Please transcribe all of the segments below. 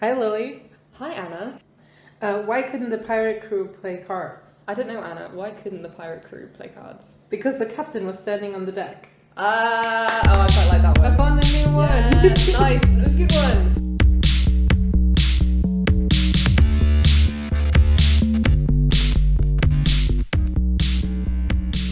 Hi, Lily. Hi, Anna. Uh, why couldn't the pirate crew play cards? I don't know, Anna. Why couldn't the pirate crew play cards? Because the captain was standing on the deck. Ah, oh, I quite like that one. I found a new one. Yeah, nice. It was a good one.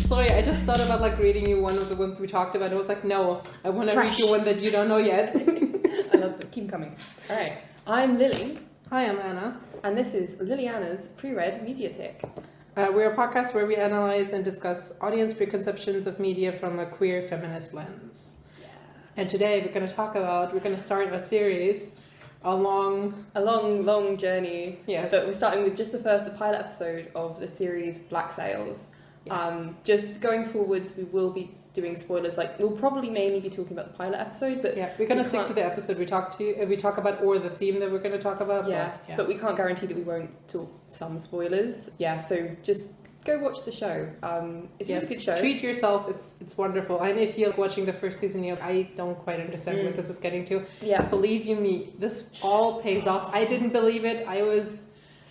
Sorry, I just thought about like reading you one of the ones we talked about. I was like, no, I want to read you one that you don't know yet. I love them. Keep coming. All right. I'm Lily, Hi, I'm Anna. and this is Liliana's pre-read Mediatic. Uh, we're a podcast where we analyze and discuss audience preconceptions of media from a queer feminist lens. And today we're going to talk about, we're going to start a series along, A long, long journey. yes, But we're starting with just the first, the pilot episode of the series Black Sails. yes. Um, just going forwards, we will be doing spoilers. Like we'll probably mainly be talking about the pilot episode, but yeah, we're going we to stick to the episode we talk to, uh, we talk about, or the theme that we're going to talk about. yeah, but, yeah. but we can't guarantee that we won't talk some spoilers. Yeah, so just go watch the show. Um, it's a yes, really good show. treat yourself. It's it's wonderful. And if you're watching the first season, you I don't quite understand what Mm. this is getting to. yeah, Believe you me, this all pays off. I didn't believe it. I was,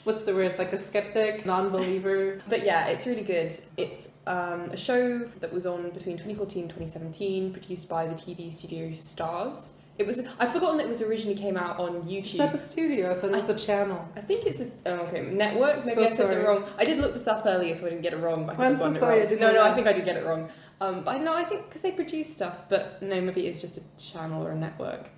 what's the word? Like a skeptic, non-believer. but yeah, it's really good. It's um, a show that was on between 2014 and 2017, produced by the TV studio Starz. It was I've forgotten that it was originally came out on Is YouTube. that a studio? I thought it was a channel. I think it's this. Oh, okay, network. Maybe So I said sorry. the wrong. I did look this up earlier, so I didn't get it wrong. But I I'm think so sorry, I didn't no, no, I think I did get it wrong. Um, but no, I think because they produce stuff, but no, maybe it's just a channel or a network.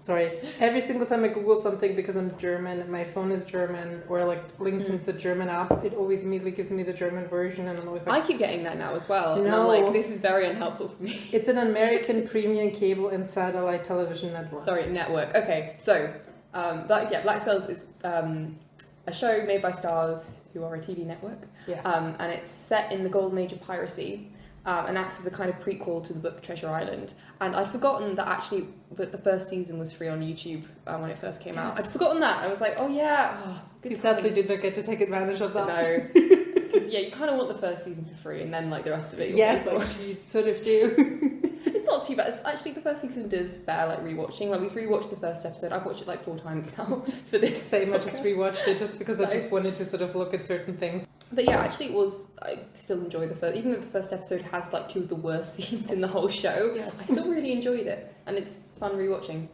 Sorry. Every single time I Google something because I'm German, my phone is German, or like linked Mm. into the German apps, it always immediately gives me the German version, and I'm always like, I keep getting that now as well, and I'm like, this is very unhelpful for me. it's an American premium cable and satellite television network. Sorry, network. Okay, so um, Black, yeah, Black Sails is um, a show made by Starz, who are a TV network, Yeah. um, and it's set in the golden age of piracy. Um, and acts as a kind of prequel to the book Treasure Island. And I'd forgotten that actually that the first season was free on YouTube uh, when it first came out. I'd forgotten that. I was like, oh yeah, oh, good You sadly did not get to take advantage of that. No, because yeah, you kind of want the first season for free, and then like the rest of it. Yes, actually, you sort of do. it's not too bad. It's actually the first season does bear like rewatching. Like we've rewatched the first episode. I've watched it like four times now for this. Same, I just rewatched it just because I just wanted to sort of look at certain things. But yeah, actually, it was. I still enjoy the first, even though the first episode has like two of the worst scenes in the whole show. Yes. I still really enjoyed it, and it's fun rewatching.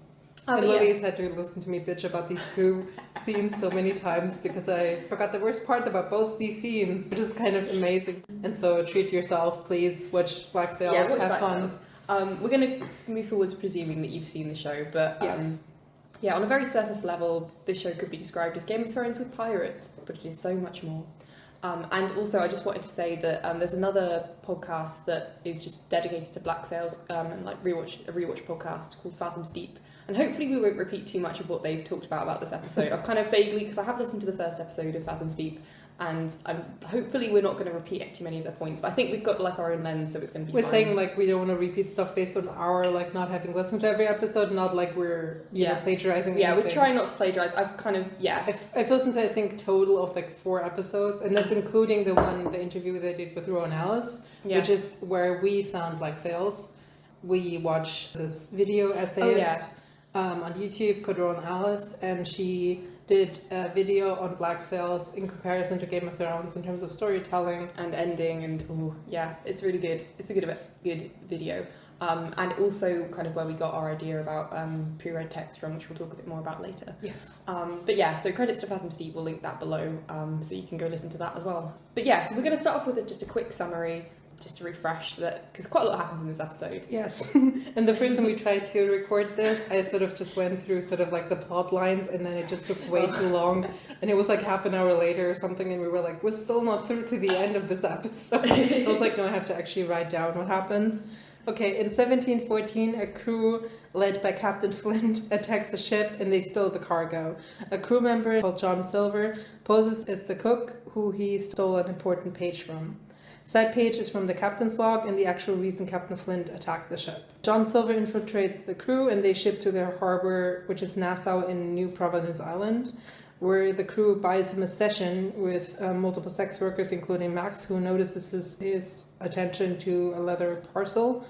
Uh, and but yeah. Had to listen to me bitch about these two scenes so many times because I forgot the worst part about both these scenes, which is kind of amazing. And so treat yourself, please. Watch Black Sails, yeah, watch have Black fun. Sails. Um, we're going to move forwards presuming that you've seen the show, but um, Yes. yeah, on a very surface level, this show could be described as Game of Thrones with pirates, but it is so much more. Um, and also, I just wanted to say that um, there's another podcast that is just dedicated to Black Sails um, and like rewatch a rewatch podcast called Fathoms Deep. And hopefully, we won't repeat too much of what they've talked about about this episode. I've kind of vaguely because I have listened to the first episode of Fathoms Deep, and I'm hopefully we're not going to repeat too many of their points. But I think we've got like our own lens, so it's going to be. We're fine. saying like we don't want to repeat stuff based on our like not having listened to every episode, not like we're you know Yeah. plagiarizing. yeah, we're anything. trying not to plagiarize. I've kind of yeah. I've, I've listened to I think total of like four episodes, and that's including the one the interview they did with Rowan Ellis, Yeah. which is where we found like sales. We watched this video essayist yeah. um, on YouTube called Rowan Ellis, and she did a video on Black Sails in comparison to Game of Thrones in terms of storytelling. and ending and oh yeah it's really good. It's a good good video. Um, and also kind of where we got our idea about um, pre-read text from which we'll talk a bit more about later. Yes. um, but yeah so credits to Fathoms Deep we'll link that below um, so you can go listen to that as well. But yeah so we're going to start off with a, just a quick summary just to refresh that because quite a lot happens in this episode Yes. and the first time we tried to record this, I sort of just went through sort of like the plot lines and then it just took way too long. And it was like half an hour later or something and we were like, we're still not through to the end of this episode. I was like, no, I have to actually write down what happens. Okay, in 1714, a crew led by Captain Flint attacks a ship and they steal the cargo. A crew member called John Silver poses as the cook who he stole an important page from. Side page is from the captain's log and the actual reason Captain Flint attacked the ship. John Silver infiltrates the crew and they ship to their harbor, which is Nassau in New Providence Island, where the crew buys him a session with uh, multiple sex workers, including Max, who notices his, his attention to a leather parcel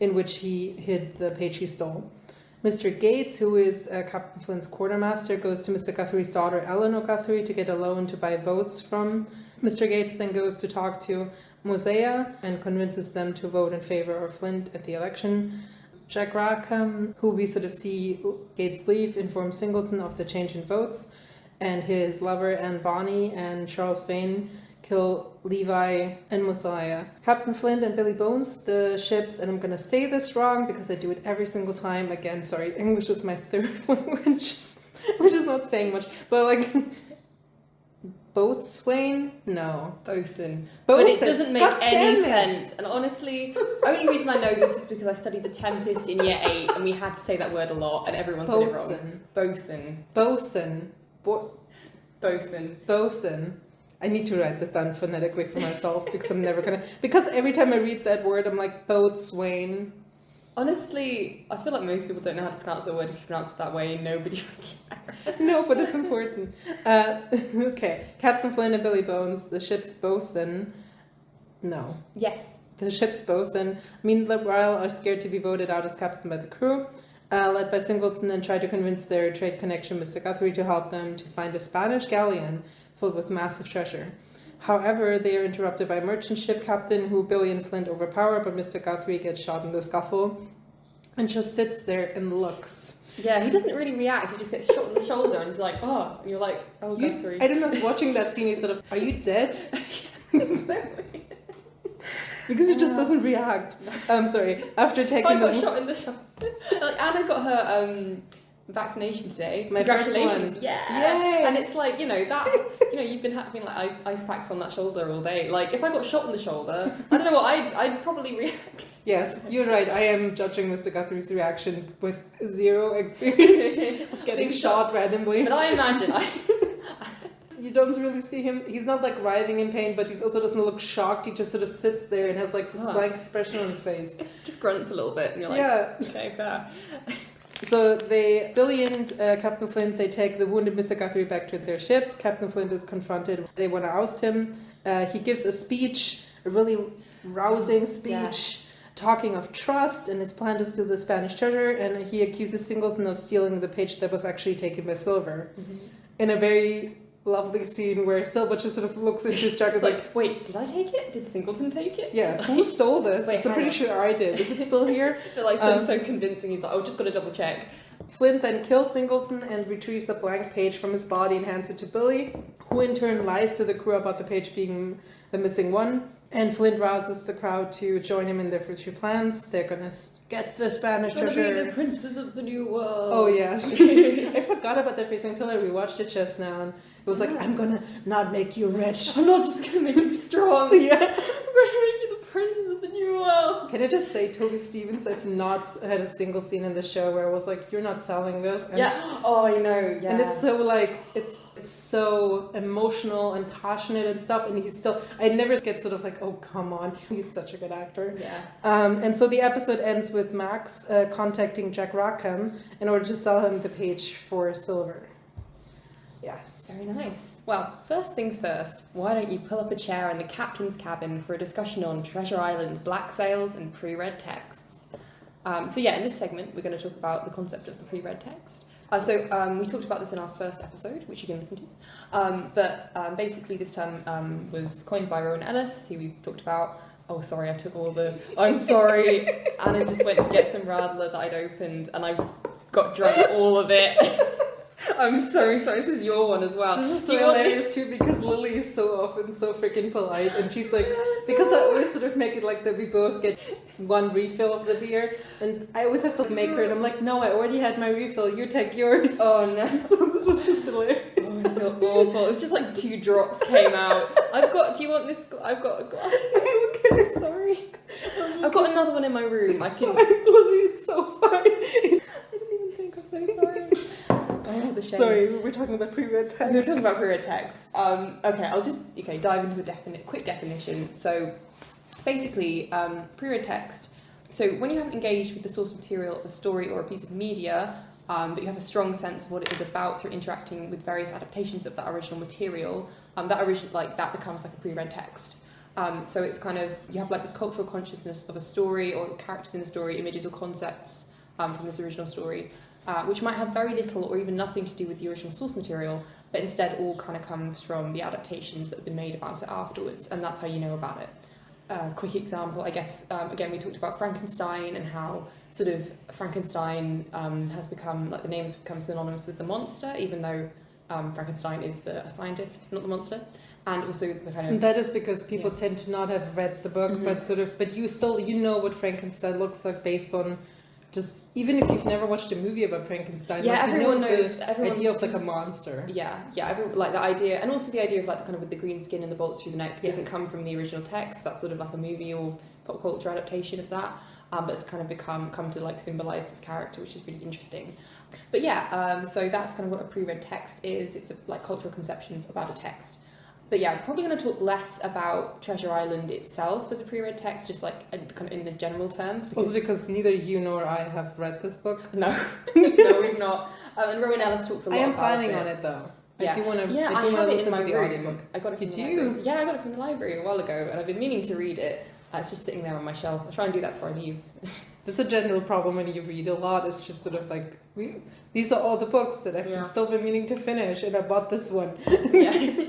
in which he hid the page he stole. Mr. Gates, who is uh, Captain Flint's quartermaster, goes to Mr. Guthrie's daughter, Eleanor Guthrie, to get a loan to buy votes from. Mr. Gates then goes to talk to Mosiah and convinces them to vote in favor of Flint at the election. Jack Rackham, who we sort of see Gates leave, informs Singleton of the change in votes, and his lover Anne Bonny and Charles Vane kill Levi and Mosiah. Captain Flint and Billy Bones, the ships, and I'm gonna say this wrong because I do it every single time. Again, sorry, English is my third language, which is not saying much, but like boatswain? No. Bosun. Bosun. But it doesn't make God any sense. And honestly, the only reason I know this is because I studied the Tempest in year eight, and we had to say that word a lot, and everyone said it wrong. Bosun. Bosun. Bosun. Bo- Bosun. bosun. I need to write this down phonetically for myself because I'm never gonna. Because every time I read that word, I'm like boatswain. Honestly, I feel like most people don't know how to pronounce the word if you pronounce it that way. Nobody cares. No, but it's important. Uh, okay, Captain Flint and Billy Bones, the ship's bosun. No, Yes. the ship's bosun. Meanwhile, are scared to be voted out as captain by the crew. Uh, led by Singleton and try to convince their trade connection, Mr. Guthrie, to help them to find a Spanish galleon filled with massive treasure. However, they are interrupted by a merchant ship captain who Billy and Flint overpower, but Mr. Guthrie gets shot in the scuffle and just sits there and looks. Yeah, he doesn't really react. He just gets shot in the shoulder and he's like, oh, and you're like, oh, You- Guthrie. I don't know, watching that scene, you sort of, are you dead? Exactly. Because he just doesn't react. I'm sorry. After taking, I got the shot in the shoulder. like Anna got her um, vaccination today. My Congratulations! Yeah. Yay! And it's like you know that you know you've been having like ice packs on that shoulder all day. Like if I got shot in the shoulder, I don't know what I'd I'd probably react. Yes, you're right. I am judging Mr. Guthrie's reaction with zero experience of getting Being shot randomly. But I imagine I You don't really see him. He's not like writhing in pain, but he also doesn't look shocked. He just sort of sits there and has like this Huh. blank expression on his face. just grunts a little bit, and you're like, yeah. okay, fair. So they, Billy and uh, Captain Flint, they take the wounded Mr. Guthrie back to their ship. Captain Flint is confronted. They want to oust him. Uh, he gives a speech, a really rousing speech, talking of trust and his plan to steal the Spanish treasure. And he accuses Singleton of stealing the page that was actually taken by Silver. In a very lovely scene where Silver just sort of looks into his jacket, like, like, wait, did I take it? Did Singleton take it? yeah, who stole this? Wait, I'm pretty on. sure I did. Is it still here? But like, Um, so convincing. He's like, oh, just gotta double check. Flint then kills Singleton and retrieves a blank page from his body and hands it to Billy, who in turn lies to the crew about the page being the missing one. And Flint rouses the crowd to join him in their future plans. They're gonna get the Spanish Gonna be treasure. the princes of the new world. Oh yes, I forgot about that phrase until I rewatched it just now, and it was like, Yeah. "I'm gonna not make you rich." I'm not just gonna make you strong. yeah. I'm gonna make you the princes of the new world. Can I just say, Toby Stephens? I've not had a single scene in the show where I was like, "You're not selling this." And Yeah. Oh, I know. Yeah. And it's so like it's it's so emotional and passionate and stuff, and he's still I never get sort of like oh come on he's such a good actor. yeah. Um, and so the episode ends with Max uh, contacting Jack Rackham in order to sell him the page for silver. Yes. Very nice. Well, first things first. Why don't you pull up a chair in the captain's cabin for a discussion on Treasure Island black sails and pre-read texts? Um, so yeah, in this segment, we're going to talk about the concept of the pre-read text. Uh, so um, we talked about this in our first episode, which you can listen to. Um, but um, basically, this term um, was coined by Rowan Ellis, who we've talked about. Oh, sorry, I took all the. I'm sorry. Anna just went to get some Radler that I'd opened, and I got drunk all of it. I'm so sorry. This is your one as well. This is so hilarious too because Lily is so often so freaking polite and she's like because I always sort of make it like that we both get one refill of the beer and I always have to make her and I'm like no I already had my refill you take yours Oh no. so this was just hilarious Oh, I feel awful. It's just like two drops came out. I've got. Do you want this? I've got a glass. I'm so sorry. I've got another one in my room. I It's can. fine, Lily it's so fine I didn't even think. I'm so sorry. The shame. sorry we were talking about pre-read text. We were talking about pre-read text. Um, okay, I'll just okay dive into a definite, quick definition. So, basically, um, pre-read text. So, when you haven't engaged with the source material of a story or a piece of media, um, but you have a strong sense of what it is about through interacting with various adaptations of that original material, um, that original like that becomes like a pre-read text. Um, so it's kind of you have like this cultural consciousness of a story or characters in a story, images or concepts um, from this original story, uh, which might have very little or even nothing to do with the original source material, but instead all kind of comes from the adaptations that have been made about it afterwards, and that's how you know about it. A quick example, I guess, um, again, we talked about Frankenstein and how sort of Frankenstein um, has become, like the name has become synonymous with the monster, even though um, Frankenstein is the a scientist, not the monster. And also the kind And of, that is because people Yeah. tend to not have read the book, Mhm. but sort of, but you still, you know what Frankenstein looks like based on just, even if you've never watched a movie about Frankenstein, yeah, like, you everyone know knows, the everyone idea of like a monster. Yeah, yeah, every, like the idea, and also the idea of like the kind of with the green skin and the bolts through the neck doesn't come from the original text. That's sort of like a movie or pop culture adaptation of that. Um, but it's kind of become come to like symbolize this character, which is really interesting. But yeah, um, so that's kind of what a pre-read text is. It's a, like cultural conceptions about a text. But yeah, I'm probably going to talk less about Treasure Island itself as a pre-read text, just like in, kind of in the general terms. Because Also because neither you nor I have read this book. no, no, we've not. Um, and Rowan Ellis talks a I lot I am planning it. on it though. Yeah. I do want to. Yeah, I I, do want have it in my to the room. audiobook. I got it from You the do? library. Yeah, I got it from the library a while ago, and I've been meaning to read it. Uh, it's just sitting there on my shelf. I'll try and do that before I leave. That's a general problem when you read a lot. It's just sort of like we. These are all the books that I've Yeah. still been meaning to finish, and I bought this one. yeah.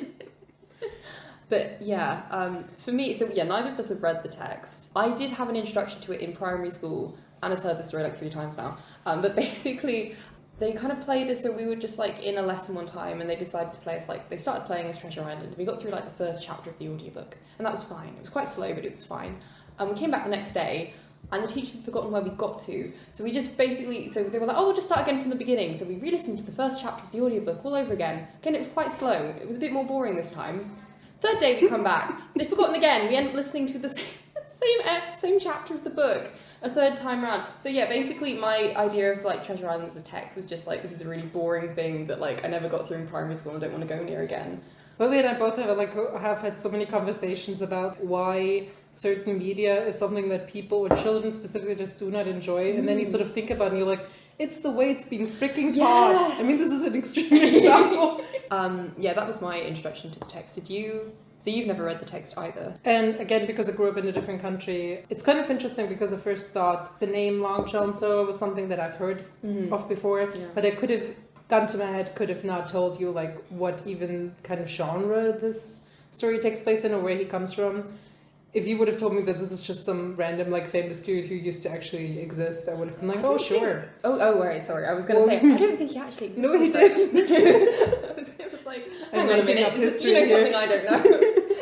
But yeah, um, for me, so yeah, neither of us have read the text. I did have an introduction to it in primary school. Anna's heard the story like three times now. Um, but basically, they kind of played us, so we were just like in a lesson one time, and they decided to play us like they started playing as Treasure Island. We got through like the first chapter of the audiobook, and that was fine. It was quite slow, but it was fine. And we came back the next day, and the teachers had forgotten where we got to. So we just basically, so they were like, oh, we'll just start again from the beginning. So we re listened to the first chapter of the audiobook all over again. Again, it was quite slow. It was a bit more boring this time. Third day we come back, they've forgotten again. We end up listening to the same, same, same chapter of the book a third time round. So yeah, basically my idea of like Treasure Island as a text was just like, this is a really boring thing that like I never got through in primary school and I don't want to go near again. Lily and I both have like have had so many conversations about why certain media is something that people or children specifically just do not enjoy, and then you mm. sort of think about it and you're like, it's the way it's being freaking taught. Yes. I mean, this is an extreme example. Um, yeah, that was my introduction to the text. Did you? So you've never read the text either? and again, because I grew up in a different country, it's kind of interesting because I first thought the name Long John Silver was something that I've heard Mm. of before, Yeah. but I could have gone to my head, could have not told you like what even kind of genre this story takes place in or where he comes from. If you would have told me that this is just some random like famous dude who used to actually exist, I would have been like, oh think- sure. Oh, oh, right, sorry. I was going to Well- say, I don't think he actually exists. No, he did. Me too. I was, I was like, I'm hang on a making minute. up This is, you history know here. something I don't know.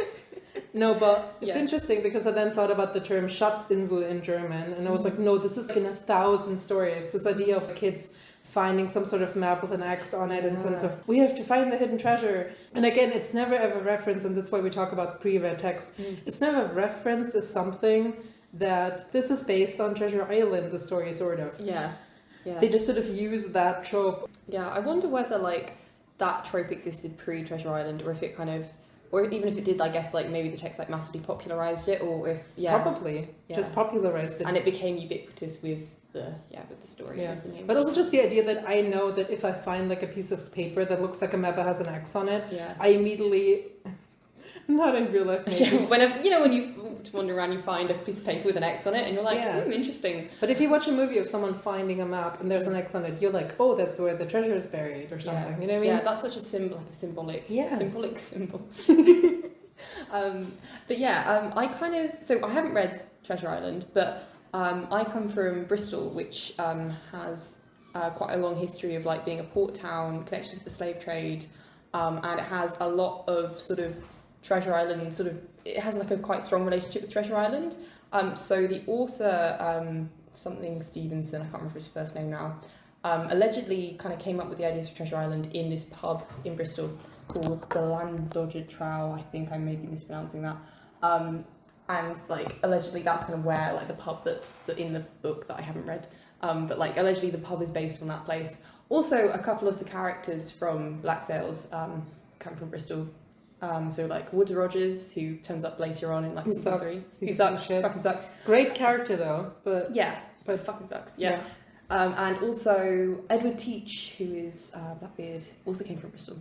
No, but it's Yeah. interesting because I then thought about the term Schatzinsel in German, and I was mm-hmm. like, no, this is like in a thousand stories. This idea of kids finding some sort of map with an X on it and sort of, we have to find the hidden treasure. And again, it's never ever referenced, and that's why we talk about pre-read text. Mm. It's never referenced as something that this is based on Treasure Island, the story, sort of. Yeah, yeah. They just sort of use that trope. Yeah, I wonder whether like that trope existed pre Treasure Island, or if it kind of, or even if it did, I guess like maybe the text like massively popularized it, or if yeah, Probably. Yeah. Just popularized it. and it became ubiquitous with the yeah with the story. Yeah. the. But also just the idea that I know that if I find like a piece of paper that looks like a map that has an X on it, yeah. I immediately, not in real life maybe, Yeah, whenever you know when you wander around, you find a piece of paper with an X on it, and you're like, Yeah. hmm, interesting. but if you watch a movie of someone finding a map and there's an X on it, you're like, oh, that's where the treasure is buried or something. Yeah. You know what I mean? Yeah, that's such a symbol, like a symbolic, Yes. symbolic symbol. um, but yeah, um, I kind of so I haven't read Treasure Island, but um, I come from Bristol, which um, has uh, quite a long history of like being a port town connected to the slave trade, um, and it has a lot of sort of Treasure Island sort of it has like a quite strong relationship with Treasure Island. Um, so the author, um, something Stevenson, I can't remember his first name now, um, allegedly kind of came up with the ideas for Treasure Island in this pub in Bristol called the Llandoger Trow. I think I may be mispronouncing that. Um, and like allegedly that's kind of where like the pub that's in the book that I haven't read. Um, but like allegedly the pub is based on that place. Also, a couple of the characters from Black Sails um, come from Bristol. Um, so like Woodes Rogers, who turns up later on in like Who season sucks. three, who He's a sucks, shit. fucking sucks. Great character though, but Yeah, But- fucking sucks. Yeah. Um, and also Edward Teach, who is uh, Blackbeard, also came from Bristol.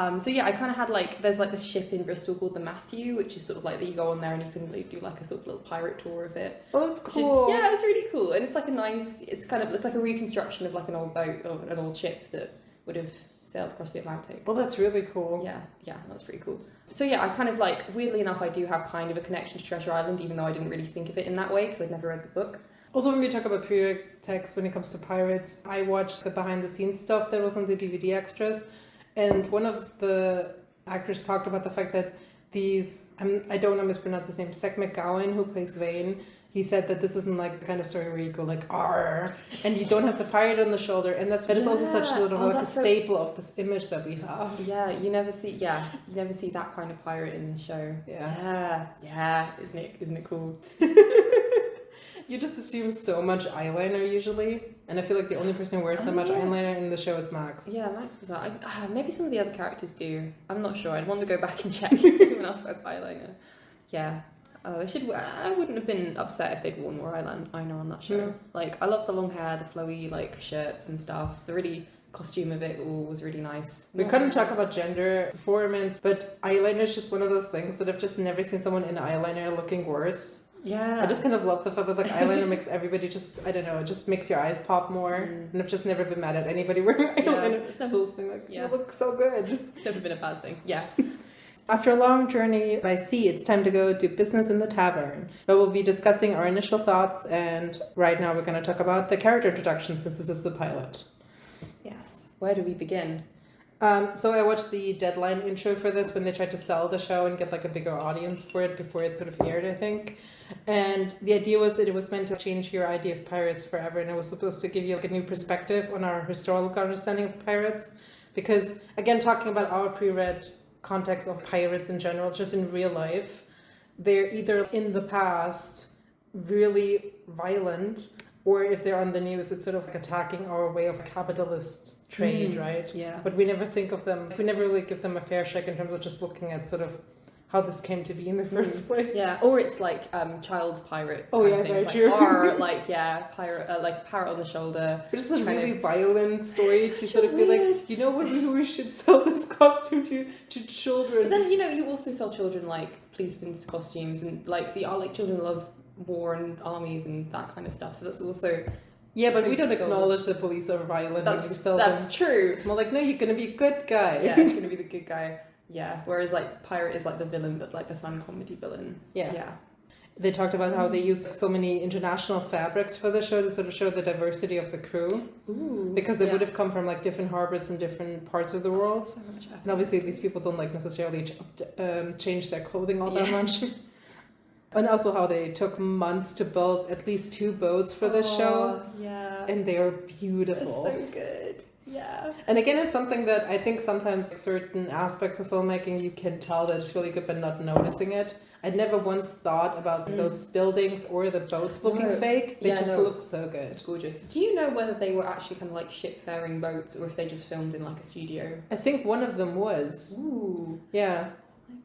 Um, so yeah, I kind of had like there's like this ship in Bristol called the Matthew, which is sort of like that you go on there and you can like, do like a sort of little pirate tour of it. Oh, that's Which is- cool. yeah, it's really cool, and it's like a nice. It's kind of it's like a reconstruction of like an old boat or an old ship that would have sailed across the Atlantic. Well, that's really cool. Yeah, yeah, that's pretty cool. So yeah, I kind of like weirdly enough, I do have kind of a connection to Treasure Island, even though I didn't really think of it in that way because I'd never read the book. Also, when we talk about period text when it comes to pirates, I watched the behind the scenes stuff that was on the DVD extras, and one of the actors talked about the fact that these I'm, I don't want to mispronounce his name, Seth McGowan, who plays Vane. He said that this isn't like the kind of story where you go like "R" and you don't have the pirate on the shoulder, and that's that is also such Yeah. sort oh, of Oh, like a so- staple of this image that we have. Yeah, you never see. Yeah, you never see that kind of pirate in the show. Yeah. yeah, yeah. Isn't it? Isn't it cool? You just assume so much eyeliner usually, and I feel like the only person who wears so Oh, much yeah. eyeliner in the show is Max. Yeah, Max was that. I, uh, maybe some of the other characters do. I'm not sure. I'd want to go back and check if anyone else wears eyeliner. Yeah. Oh, they should. I wouldn't have been upset if they'd worn more eyeliner on that show. No. Like, I love the long hair, the flowy like shirts and stuff. The really costume of it all was really nice. We Not- couldn't talk about gender performance, but eyeliner is just one of those things that I've just never seen someone in eyeliner looking worse. Yeah. I just kind of love the fact that like eyeliner makes everybody just I don't know, it just makes your eyes pop more. Mm. And I've just never been mad at anybody wearing eyeliner. it's so it's been like, yeah. you look so good. It's never been a bad thing. Yeah. After a long journey by sea, it's time to go do business in the tavern. But we'll be discussing our initial thoughts, and right now we're going to talk about the character introduction since this is the pilot. Yes. Where do we begin? Um, so I watched the deadline intro for this when they tried to sell the show and get like a bigger audience for it before it sort of aired, I think. And the idea was that it was meant to change your idea of pirates forever, and it was supposed to give you like a new perspective on our historical understanding of pirates. Because again, talking about our pre-read context of pirates in general, just in real life, they're either in the past really violent, or if they're on the news, it's sort of like attacking our way of capitalist trade, Mm. right? Yeah. But we never think of them, we never really give them a fair shake in terms of just looking at sort of how this came to be in the first place. Yeah, or it's like um, child's pirate. Oh, yeah, of very like, true. "Arr," like yeah, pirate, uh, like parrot on the shoulder. Which is a really violent story to sort of be like, you know what, maybe we should sell this costume to, to children. But then you know you also sell children like policemen's costumes and like the uh, like children love war and armies and that kind of stuff. So that's also yeah, but so we don't acknowledge the police are violent that's that's true. It's more like, no, you're gonna be a good guy. Yeah, it's gonna be the good guy. Yeah, whereas like pirate is like the villain, but like the fun comedy villain. Yeah. Yeah. They talked about how they use so many international fabrics for the show to sort of show the diversity of the crew. Ooh. Because they yeah. would have come from like different harbors in different parts of the world. So much. And obviously, these people don't like necessarily ch- um, change their clothing all that Yeah. much. and also, how they took months to build at least two boats for this show, Oh, Yeah. and they are It's beautiful. so good. Yeah. and again, it's something that I think sometimes certain aspects of filmmaking you can tell that it's really good, but not noticing it. I never once thought about Mm. those buildings or the boats looking No. fake. They Yeah, just no. look so good. It's gorgeous. Do you know whether they were actually kind of like ship-faring boats or if they just filmed in like a studio? I think one of them was. Ooh. Yeah.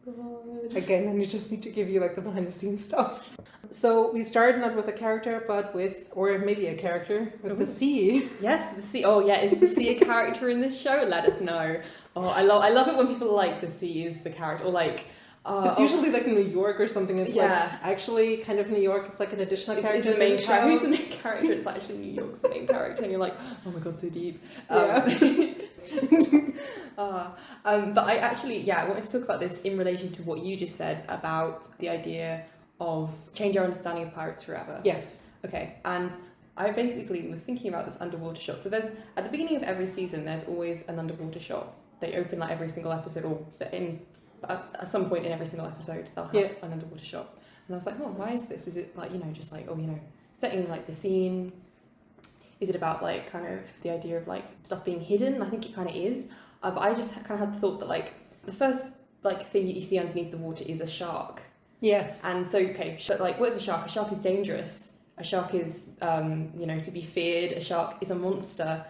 Oh god. Again, then you just need to give you like the behind the scenes stuff. So we started not with a character, but with, or maybe a character, with the Ooh. sea. Yes, the sea. Oh yeah, is the sea a character in this show? Let us know. Oh, I love. I love it when people like the sea is the character, or like. Uh, It's oh, usually like New York or something. It's like Yeah. actually kind of New York It's like an additional character. the main the character. Who's the main character? It's actually New York's the main character, and you're like, oh my god, so deep. Um, uh, um, but I actually, yeah, I wanted to talk about this in relation to what you just said about the idea of change our understanding of pirates forever. Yes. Okay, and I basically was thinking about this underwater shot. So there's at the beginning of every season, there's always an underwater shot. They open like every single episode, or in at, at some point in every single episode, they'll have Yeah. an underwater shot. And I was like, oh, why is this? Is it like you know, just like oh, you know, setting like the scene? Is it about like kind of the idea of like stuff being hidden? I think it kind of is. But I just kind of had the thought that like the first like thing that you see underneath the water is a shark. Yes. And so, okay, like, what is a shark? A shark is dangerous. A shark is, um, you know, to be feared. A shark is a monster.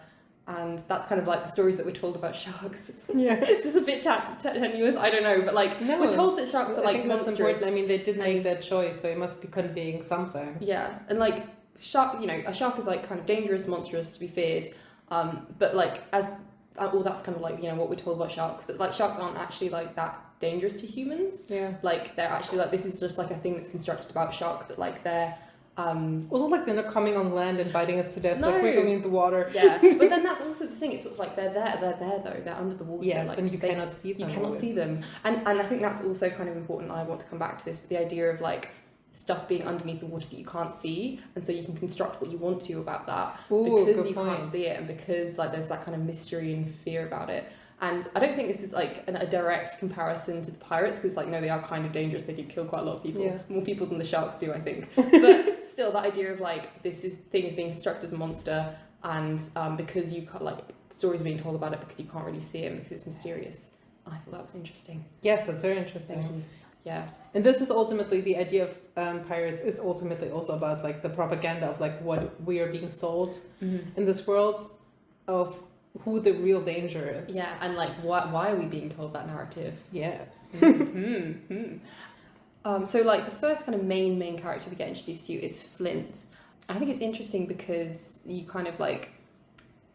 And that's kind of like the stories that we're told about sharks. Yeah. this is a bit tenuous, I don't know, but like, No, we're told that sharks are I like think that's monstrous. important. I mean, they did make that choice, so it must be conveying something. Yeah, and like shark, you know, a shark is like kind of dangerous, monstrous, to be feared. Um, but like as well, that's kind of like you know what we're told about sharks, but like sharks aren't actually like that dangerous to humans. Yeah. Like they're actually like this is just like a thing that's constructed about sharks, but like they're um Also, like they're not coming on land and biting us to death. Like we're going in the water. yeah. but then that's also the thing. It's sort of like they're there, they're there though. They're under the water. Yes, like, and you they- cannot see them you cannot always. see them and and i think that's also kind of important and i want to come back to this but the idea of like stuff being underneath the water that you can't see and so you can construct what you want to about that Ooh, because you point. can't see it and because like there's that kind of mystery and fear about it. And i don't think this is like an, a direct comparison to the pirates because like no they are kind of dangerous. They do kill quite a lot of people. Yeah. more people than the sharks do i think. But still that idea of like this is thing is being constructed as a monster and um, because you can't like stories are being told about it because you can't really see it because it's mysterious. I thought that was interesting. Yes, that's very interesting. Yeah. And this is ultimately the idea of um, pirates is ultimately also about like the propaganda of like what we are being sold in this world of who the real danger is. Yeah, and like, why, why are we being told that narrative? Yes. mm-hmm. um, so, like, the first kind of main main character we get introduced to is Flint. I think it's interesting because you kind of like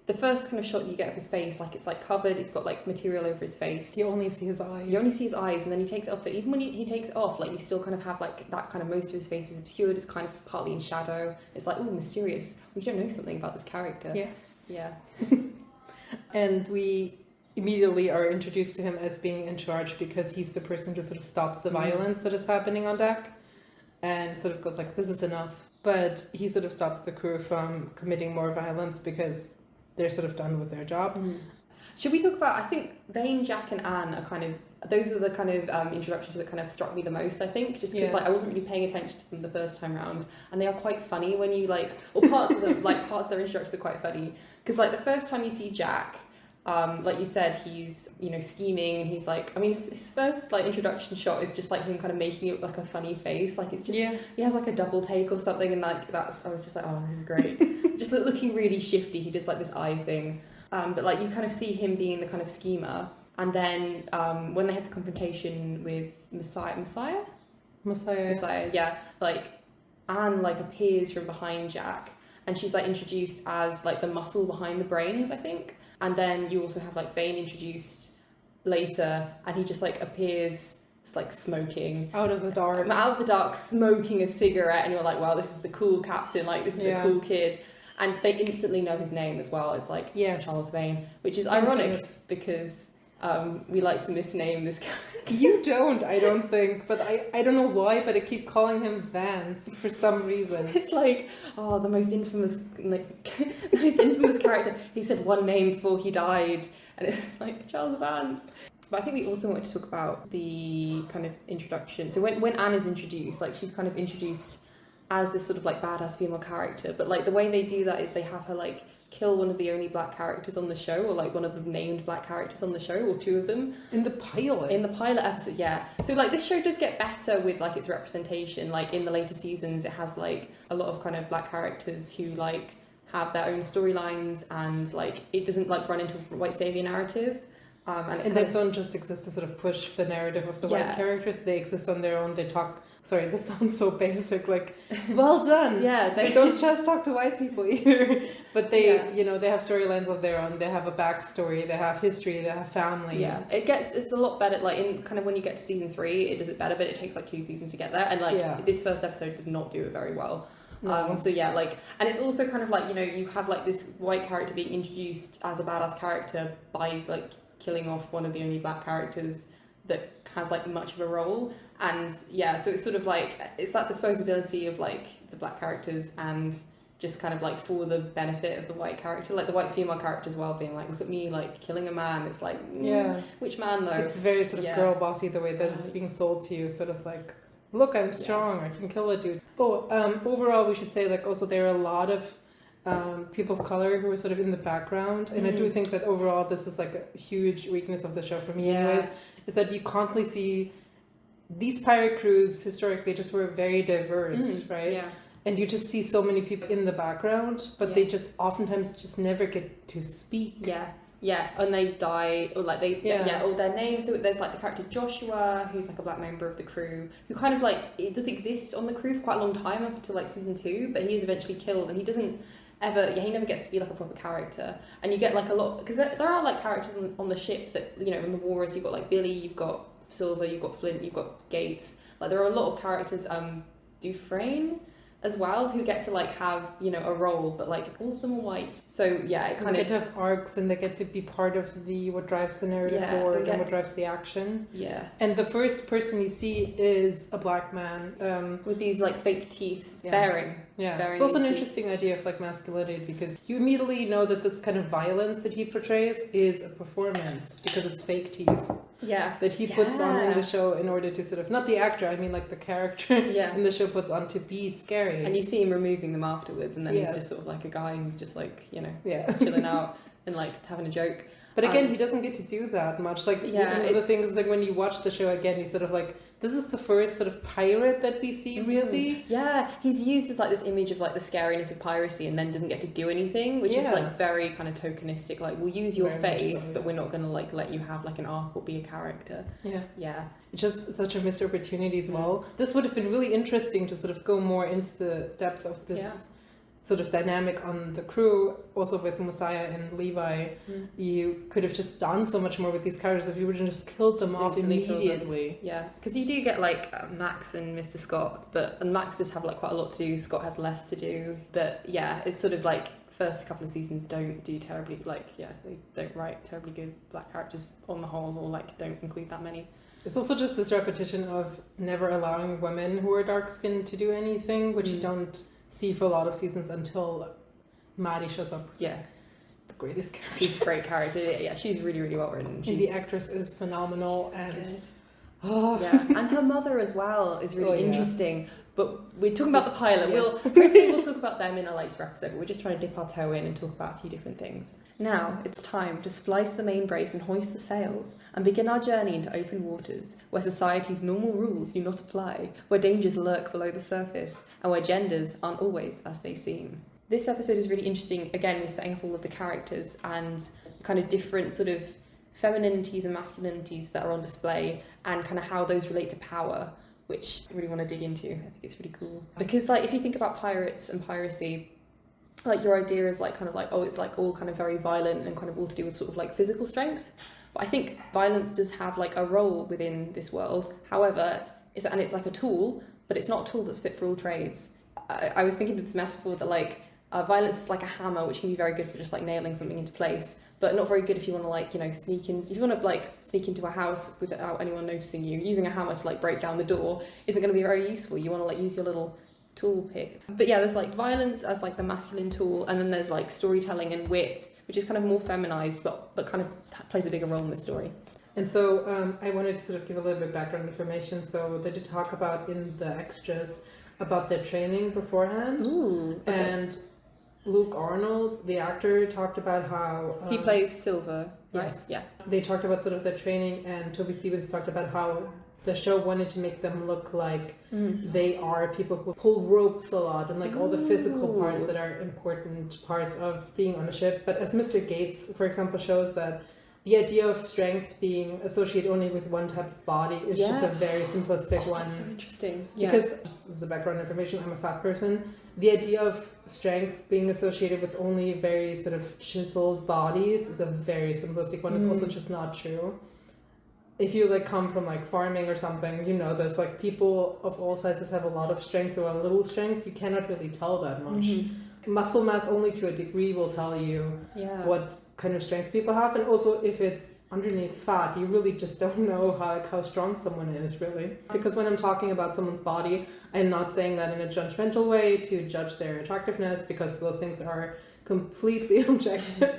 the first kind of shot you get of his face, like it's like covered. He's got like material over his face. You only see his eyes. You only see his eyes, and then he takes it off. But even when he, he takes it off, like you still kind of have like that kind of most of his face is obscured. It's kind of partly in shadow. It's like oh, mysterious. We don't know something about this character. Yes. Yeah. And we immediately are introduced to him as being in charge because he's the person who sort of stops the Mhm. violence that is happening on deck and sort of goes like, this is enough. But he sort of stops the crew from committing more violence because they're sort of done with their job. Should we talk about? I think Vane, Jack, and Anne are kind of those are the kind of um, introductions that kind of struck me the most. I think just because Yeah. like I wasn't really paying attention to them the first time round, and they are quite funny when you like, or parts of them like parts of their introductions are quite funny because like the first time you see Jack. Um, like you said, he's you know scheming and he's like I mean his, his first like introduction shot is just like him kind of making it like a funny face. Like it's just yeah. he has like a double take or something and like that's I was just like oh this is great. Just look, looking really shifty. He does like this eye thing. Um, but like you kind of see him being the kind of schemer. And then um, when they have the confrontation with Messiah Messiah? Messiah. Messiah yeah. Like Anne like appears from behind Jack and she's like introduced as like the muscle behind the brains I think and then you also have like Vane introduced later and he just like appears it's like smoking Out of the dark. Out of the dark smoking a cigarette and you're like wow this is the cool captain like this is Yeah. the cool kid and they instantly know his name as well it's like Yes. Charles Vane which is ironic because um, we like to misname this character. You don't, I don't think, but I, I don't know why, but I keep calling him Vance for some reason. it's like oh the most infamous like the most infamous character. He said one name before he died and it's like Charles Vance. But I think we also wanted to talk about the kind of introduction. So when, when Anne is introduced like she's kind of introduced as this sort of like badass female character but like the way they do that is they have her like kill one of the only black characters on the show or like one of the named black characters on the show or two of them In the pilot. in the pilot episode, yeah. So like this show does get better with like its representation. Like in the later seasons, it has like a lot of kind of black characters who like have their own storylines and like it doesn't like run into a white savior narrative. Um, and and they of, don't just exist to sort of push the narrative of the white characters, they exist on their own. They talk. Sorry, this sounds so basic. Like, well done. yeah, They don't just talk to white people either, but they, Yeah. you know, they have storylines of their own. They have a backstory. They have history. They have family. Yeah, it gets it's a lot better. Like in kind of when you get to season three, it does it better, but it takes like two seasons to get there. And like Yeah. this first episode does not do it very well. No. Um, so yeah, like, and it's also kind of like you know you have like this white character being introduced as a badass character by like killing off one of the only black characters that has like much of a role, and yeah, so it's sort of like it's that disposability of like the black characters and just kind of like for the benefit of the white character, like the white female character as well, being like, look at me, like killing a man. It's like, mm, Yeah. which man though? It's very sort of Yeah. girl bossy the way that it's being sold to you, sort of like, look, I'm strong, I can kill a dude. Oh, um, overall, we should say like also there are a lot of um, people of color who are sort of in the background, and I do Mhm. think that overall this is like a huge weakness of the show for me, Yeah. anyways, is that you constantly see these pirate crews historically just were very diverse, Mm, right? Yeah. And you just see so many people in the background, but they just oftentimes just never get to speak. Yeah, yeah, and they die, or like they, Yeah. yeah, or their names. So there's like the character Joshua, who's like a black member of the crew, who kind of like it does exist on the crew for quite a long time up until like season two, but he is eventually killed, and he doesn't ever. Yeah, he never gets to be like a proper character, and you get like a lot because there, there are like characters on, on the ship that you know in the wars. You've got like Billy, you've got Silver, you've got Flint, you've got Gates. Like there are a lot of characters. Um, Dufresne as well who get to like have you know a role but like all of them are white so yeah it They kind get of to have arcs and they get to be part of the what drives the narrative Yeah, forward it and what drives the action. yeah And the first person you see is a black man. Um, with these like fake teeth Yeah. bearing yeah, Very it's also an interesting idea of like masculinity because you immediately know that this kind of violence that he portrays is a performance because it's fake teeth yeah that he puts on in the show in order to sort of not the actor, I mean like the character yeah in the show puts on to be scary. and you see him removing them afterwards and then he's just sort of like a guy who's just like you know yeah. chilling out and like having a joke But again, Um, he doesn't get to do that much. Like Yeah, one of the things, like when you watch the show again, you sort of like, this is the first sort of pirate that we see, Mhm. really. yeah he's used as like this image of like the scariness of piracy and then doesn't get to do anything which is like very kind of tokenistic like we'll use your Very face so, but we're not going to like let you have like an arc or be a character Yeah, yeah just such a missed opportunity as well. This would have been really interesting to sort of go more into the depth of this Yeah. Sort of dynamic on the crew. Also with Messiah and Levi, Mm. you could have just done so much more with these characters if you would have just killed them Just off killed them. immediately. Yeah, because you do get like uh, Max and Mr. Scott, but and Max does have like quite a lot to do. Scott has less to do, but yeah, it's sort of like first couple of seasons don't do terribly like yeah they don't write terribly good black characters on the whole or like don't include that many. It's also just this repetition of never allowing women who are dark skinned to do anything, which you Mm. don't see for a lot of seasons until Madi shows up. Yeah, the greatest character. she's a great character. Yeah, she's really really well written. And the actress is phenomenal, and good. oh, yeah, and her mother as well is really Oh, yeah. interesting. But we're talking about the pilot. Yes. We'll hopefully we'll talk about them in a later episode. But we're just trying to dip our toe in and talk about a few different things. Now it's time to splice the main brace and hoist the sails, and begin our journey into open waters, where society's normal rules do not apply, where dangers lurk below the surface, and where genders aren't always as they seem. This episode is really interesting. Again, we're setting up all of the characters and kind of different sort of femininities and masculinities that are on display and kind of how those relate to power which I really want to dig into i think it's really cool because like if you think about pirates and piracy like your idea is like kind of like oh it's like all kind of very violent and kind of all to do with sort of like physical strength. But i think violence does have like a role within this world. However it's and it's like a tool but it's not a tool that's fit for all trades. I, I was thinking of this metaphor that like uh, violence is like a hammer which can be very good for just like nailing something into place but not very good if you want to like you know sneak in if you want to like sneak into a house without anyone noticing you using a hammer to like break down the door isn't going to be very useful. You want to like use your little tool pick but yeah there's like violence as like the masculine tool and then there's like storytelling and wit which is kind of more feminized but but kind of plays a bigger role in the story And so um, I wanted to sort of give a little bit of background information. So they did talk about in the extras about their training beforehand, ooh okay. and Luke Arnold, the actor, talked about how he um, plays silver right yes. yeah They talked about sort of their training, and Toby Stephens talked about how the show wanted to make them look like Mm. they are people who pull ropes a lot and like all the physical parts that are important parts of being on a ship. But as Mr. Gates, for example, shows that the idea of strength being associated only with one type of body is just a very simplistic Oh, one. that's so interesting yeah Because this is a background information. I'm a fat person. The idea of strength being associated with only very sort of chiseled bodies is a very simplistic one. It's also Mm. just not true. If you like come from like farming or something, you know this. Like people of all sizes have a lot of strength or a little strength. You cannot really tell that much. Mhm. Muscle mass only to a degree will tell you yeah what kind of strength people have, and also if it's underneath fat, you really just don't know how like, how strong someone is really. Because when I'm talking about someone's body, I'm not saying that in a judgmental way to judge their attractiveness, because those things are completely objective.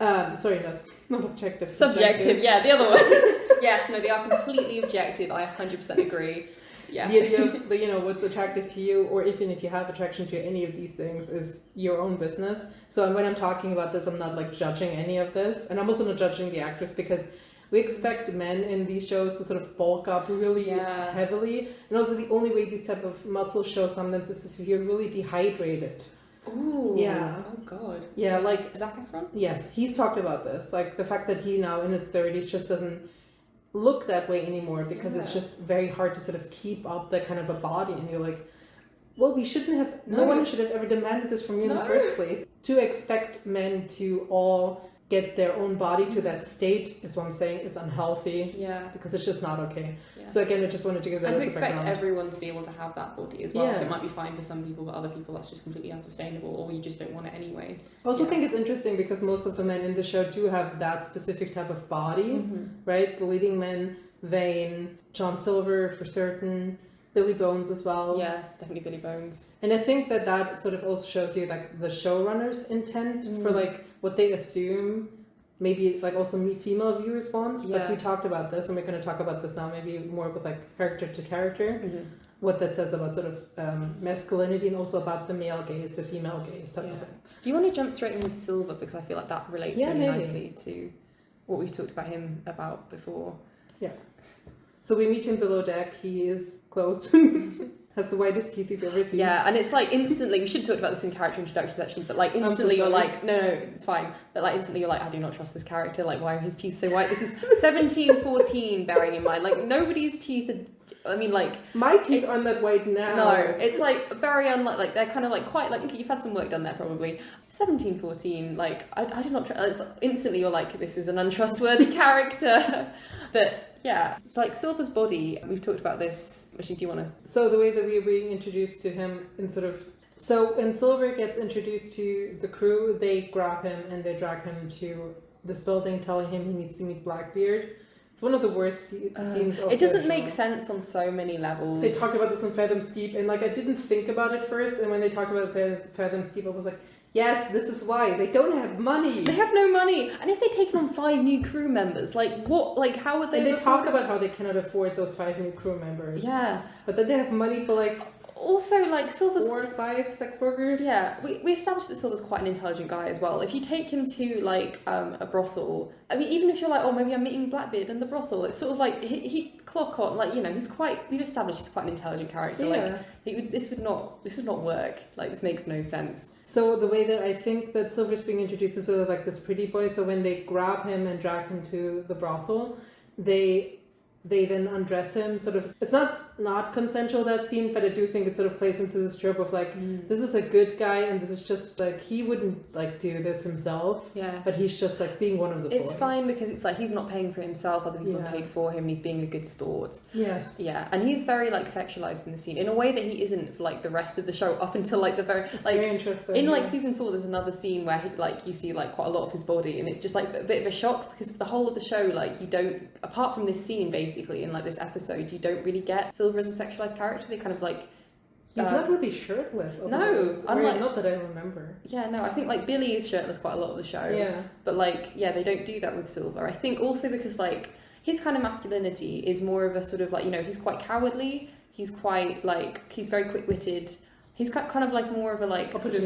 Um, sorry, that's not objective. Subjective, yeah, the other one. yes, no, they are completely objective. I 100% agree. Yeah. The idea of the, you know what's attractive to you, or even if you have attraction to any of these things, is your own business. So when I'm talking about this, I'm not like judging any of this, and I'm also not judging the actors because we expect men in these shows to sort of bulk up really Yeah. heavily, and also the only way these type of muscle shows sometimes is if you're really dehydrated. Ooh. Yeah. Oh god. Yeah, like Zac Efron. Yes, he's talked about this. Like the fact that he now in his 30s just doesn't look that way anymore because it's just very hard to sort of keep up that kind of a body. And you're like, well, we shouldn't have. No, No. one should have ever demanded this from you in the first place. To expect men to all get their own body to that state is what I'm saying is unhealthy Yeah. because it's just not okay. Yeah. So again, I just wanted to give that and to expect background. everyone to be able to have that body as well. Yeah. It might be fine for some people, but other people that's just completely unsustainable, or you just don't want it anyway. I also Yeah. think it's interesting because most of the men in the show do have that specific type of body, Mm-hmm. right? The leading men, Vane, John Silver for certain, Billy Bones as well. Yeah, definitely Billy Bones. And I think that that sort of also shows you like the showrunner's intent for Mm. like what they assume maybe like also me female viewers want. Yeah. we talked about this and we're going to talk about this now maybe more with like character to character. Mm-hmm. What that says about sort of um, masculinity and also about the male gaze, the female gaze type of thing. Do you want to jump straight in with Silver because I feel like that relates Yeah, really maybe. nicely to what we've talked about him about before. Yeah. So we meet him below deck. He is clothed, has the whitest teeth you've ever seen. Yeah, and it's like instantly. We should have talked about this in character introductions actually, but like so instantly you're like, no, no, it's fine. But like instantly you're like, I do not trust this character. Like, why are his teeth so white? This is 1714, bearing in mind. Like nobody's teeth are. I mean, like My teeth aren't that white now. no, it's like very unlike. Like they're kind of like quite like you've had some work done there probably. 1714, Like I, I did not. Tr- it's instantly you're like, this is an untrustworthy character. but yeah, it's like Silver's body. We've talked about this. Actually, do you want to? So the way that we are being introduced to him in sort of so when Silver gets introduced to the crew, they grab him and they drag him to this building, telling him he needs to meet Blackbeard. It's one of the worst Uh, scenes. It doesn't make sense on so many levels. They talk about this in Fathoms Deep, and like I didn't think about it first, and when they talk about Fathoms Fathoms Deep, I was like, yes, this is why they don't have money. They have no money, and if they've taken on five new crew members, like what? Like how would they? and they talk about how they cannot afford those five new crew members. Yeah. But then they have money for like Also, like Silver's. four or five sex workers. Yeah, we, we established that Silver's quite an intelligent guy as well. If you take him to like um, a brothel, I mean, even if you're like, oh, maybe I'm meeting Blackbeard in the brothel, it's sort of like he, he clock on, like you know, he's quite. We've established he's quite an intelligent character. Like Yeah. he would, this would not, this would not work. Like this makes no sense. So the way that I think that Silver's being introduced is sort of like this pretty boy. So when they grab him and drag him to the brothel, they they then undress him. Sort of, it's not not consensual that scene, but I do think it sort of plays into this trope of like mm. this is a good guy and this is just like he wouldn't like do this himself, Yeah. but he's just like being one of the It's boys. fine because it's like he's not paying for himself, other people Yeah. paid for him, and he's being a good sport. Yes. Yeah, and he's very like sexualized in the scene in a way that he isn't for like the rest of the show up until like the very It's like very interesting. in like yeah. season four. There's another scene where he, like you see like quite a lot of his body, and it's just like a bit of a shock because for the whole of the show, like you don't apart from this scene basically in like this episode, you don't really get Silver as a sexualized character. They kind of like he's uh, not really shirtless. no, otherwise. Unlike- not that I remember. yeah no, I think like Billy is shirtless quite a lot of the show. Yeah. But like, yeah, they don't do that with Silver. I think also because like his kind of masculinity is more of a sort of like you know he's quite cowardly. He's quite like he's very quick witted. He's ki- kind of like more of a like sort of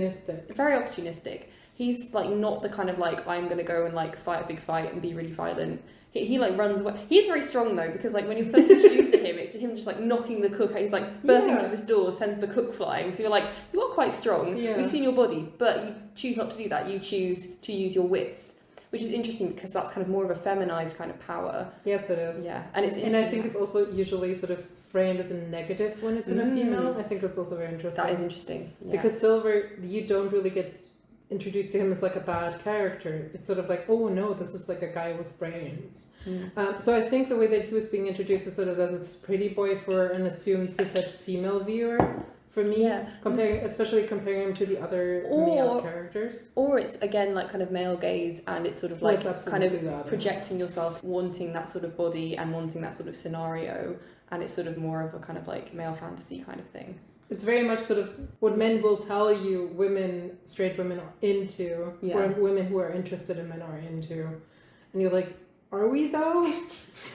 very opportunistic. He's like not the kind of like I'm gonna go and like fight a big fight and be really violent. He, he like runs away. He's very strong though because like when you're first introduced to him, it's to him just like knocking the cook. He's like bursting Yeah. through this door, sends the cook flying. So you're like you are quite strong. Yeah. We've seen your body, but you choose not to do that. You choose to use your wits, which is interesting because that's kind of more of a feminized kind of power. Yes, it is. Yeah, and it's And I think it's also usually sort of framed as a negative when it's in a Mm. female. I think that's also very interesting. that is interesting yeah. Because Silver, you don't really get introduced to him as like a bad character. It's sort of like, oh no, this is like a guy with brains. Mm. Um, so I think the way that he was being introduced is sort of this pretty boy for an assumed cishet female viewer. For me, Yeah. comparing, especially comparing him to the other Or- male characters. or it's again like kind of male gaze, and it's sort of like it's kind of that, yeah. projecting yourself wanting that sort of body and wanting that sort of scenario and it's sort of more of a kind of like male fantasy kind of thing It's very much sort of what men will tell you women, straight women are into, Yeah. or women who are interested in men are into. And you're like, are we though?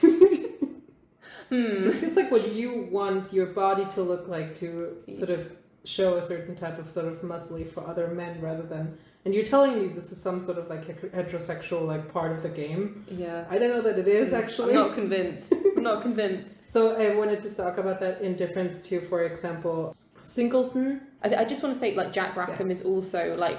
hmm This is like what you want your body to look like to sort of show a certain type of sort of muscly for other men rather than. And you're telling me this is some sort of like heterosexual like part of the game. yeah I don't know that it is actually. i'm not convinced i'm not convinced So I wanted to talk about that in difference to, for example, Singleton. I, I just want to say like jack rackham Yes. is also like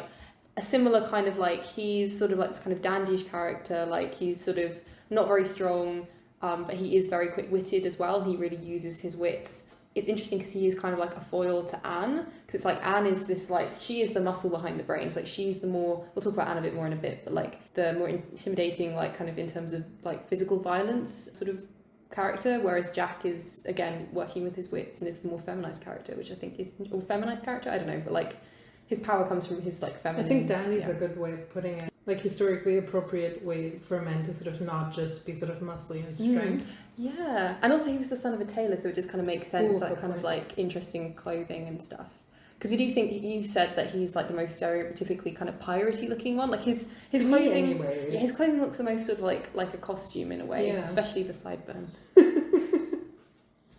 a similar kind of like he's sort of like this kind of dandyish character like he's sort of not very strong um, but he is very quick-witted as well he really uses his wits it's interesting because he is kind of like a foil to Anne because it's like Anne is this like she is the muscle behind the brains like she's the more we'll talk about Anne a bit more in a bit but like the more intimidating like kind of in terms of like physical violence sort of character whereas Jack is again working with his wits and is the more feminized character which I think is or feminized character I don't know but like his power comes from his like feminine I think Danny's yeah. a good way of putting it like historically appropriate way for men to sort of not just be sort of muscly and Mm. Yeah, and also he was the son of a tailor, so it just kind of makes sense Ooh, that kind of like interesting clothing and stuff. Because you do think you said that he's like the most stereotypically kind of piratey looking one. Like his his To clothing, yeah, his clothing looks the most sort of like like a costume in a way, Yeah. especially the sideburns.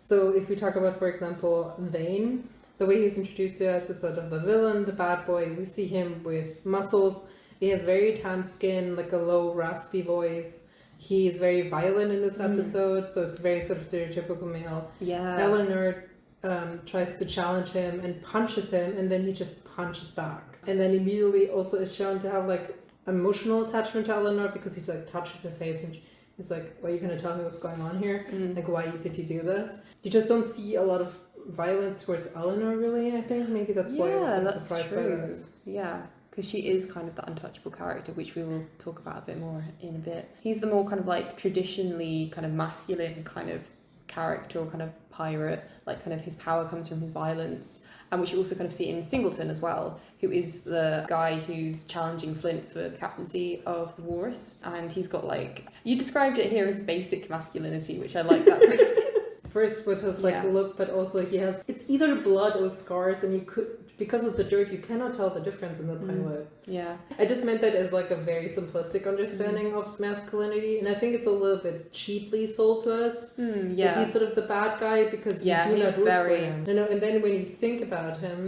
So if we talk about, for example, Vane, the way he's introduced to us is sort of the villain, the bad boy. We see him with muscles. He has very tan skin, like a low, raspy voice. He is very violent in this Mm. episode, so it's very sort of stereotypical male. Yeah, Eleanor um, tries to challenge him and punches him, and then he just punches back. And then immediately also is shown to have like emotional attachment to Eleanor because he like touches her face and he's like, "Well, are you gonna tell me what's going on here? Mm. Like, why did you do this?" You just don't see a lot of violence towards Eleanor, really. I think maybe that's why I was yeah, so that's surprised by true. this. Yeah, because she is kind of the untouchable character, which we will talk about a bit more in a bit. He's the more kind of like traditionally kind of masculine kind of character or kind of pirate. Like kind of his power comes from his violence, and which you also kind of see in Singleton as well, who is the guy who's challenging Flint for the captaincy of the Walrus, and he's got like you described it here as basic masculinity, which I like that. phrase. First with his like Yeah. look, but also he has it's either blood or scars, and you could because of the dirt, you cannot tell the difference in the Mm. pilot. yeah. I just meant that as like a very simplistic understanding Mm. of masculinity, and I think it's a little bit cheaply sold to us. That yeah. he's sort of the bad guy because Yeah, you do he's not root very- for him. You know, and then when you think about him,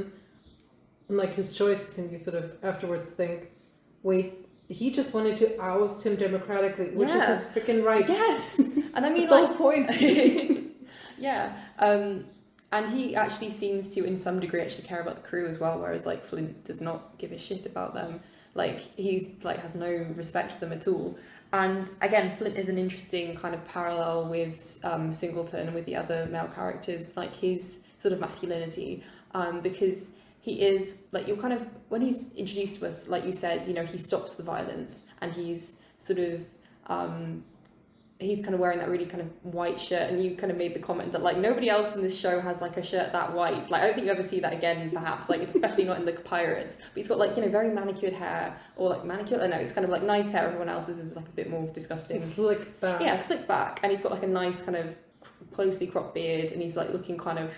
and like his choices, and you sort of afterwards think, wait, he just wanted to oust him democratically, which Yeah. is his freaking right. Yes, and I mean like point. yeah, um, and he actually seems to, in some degree, actually care about the crew as well. Whereas like Flint does not give a shit about them. Like he's like has no respect for them at all. And again, Flint is an interesting kind of parallel with um, Singleton and with the other male characters, like his sort of masculinity, um, because he is like you're kind of when he's introduced to us, like you said, you know, he stops the violence and he's sort of um, he's kind of wearing that really kind of white shirt and you kind of made the comment that like nobody else in this show has like a shirt that white. Like i don't think you ever see that again perhaps like especially not in the pirates. But he's got like you know very manicured hair or like manicured i know it's kind of like nice hair. Everyone else's is like a bit more disgusting. Slick back. yeah slick back. And he's got like a nice kind of closely cropped beard and he's like looking kind of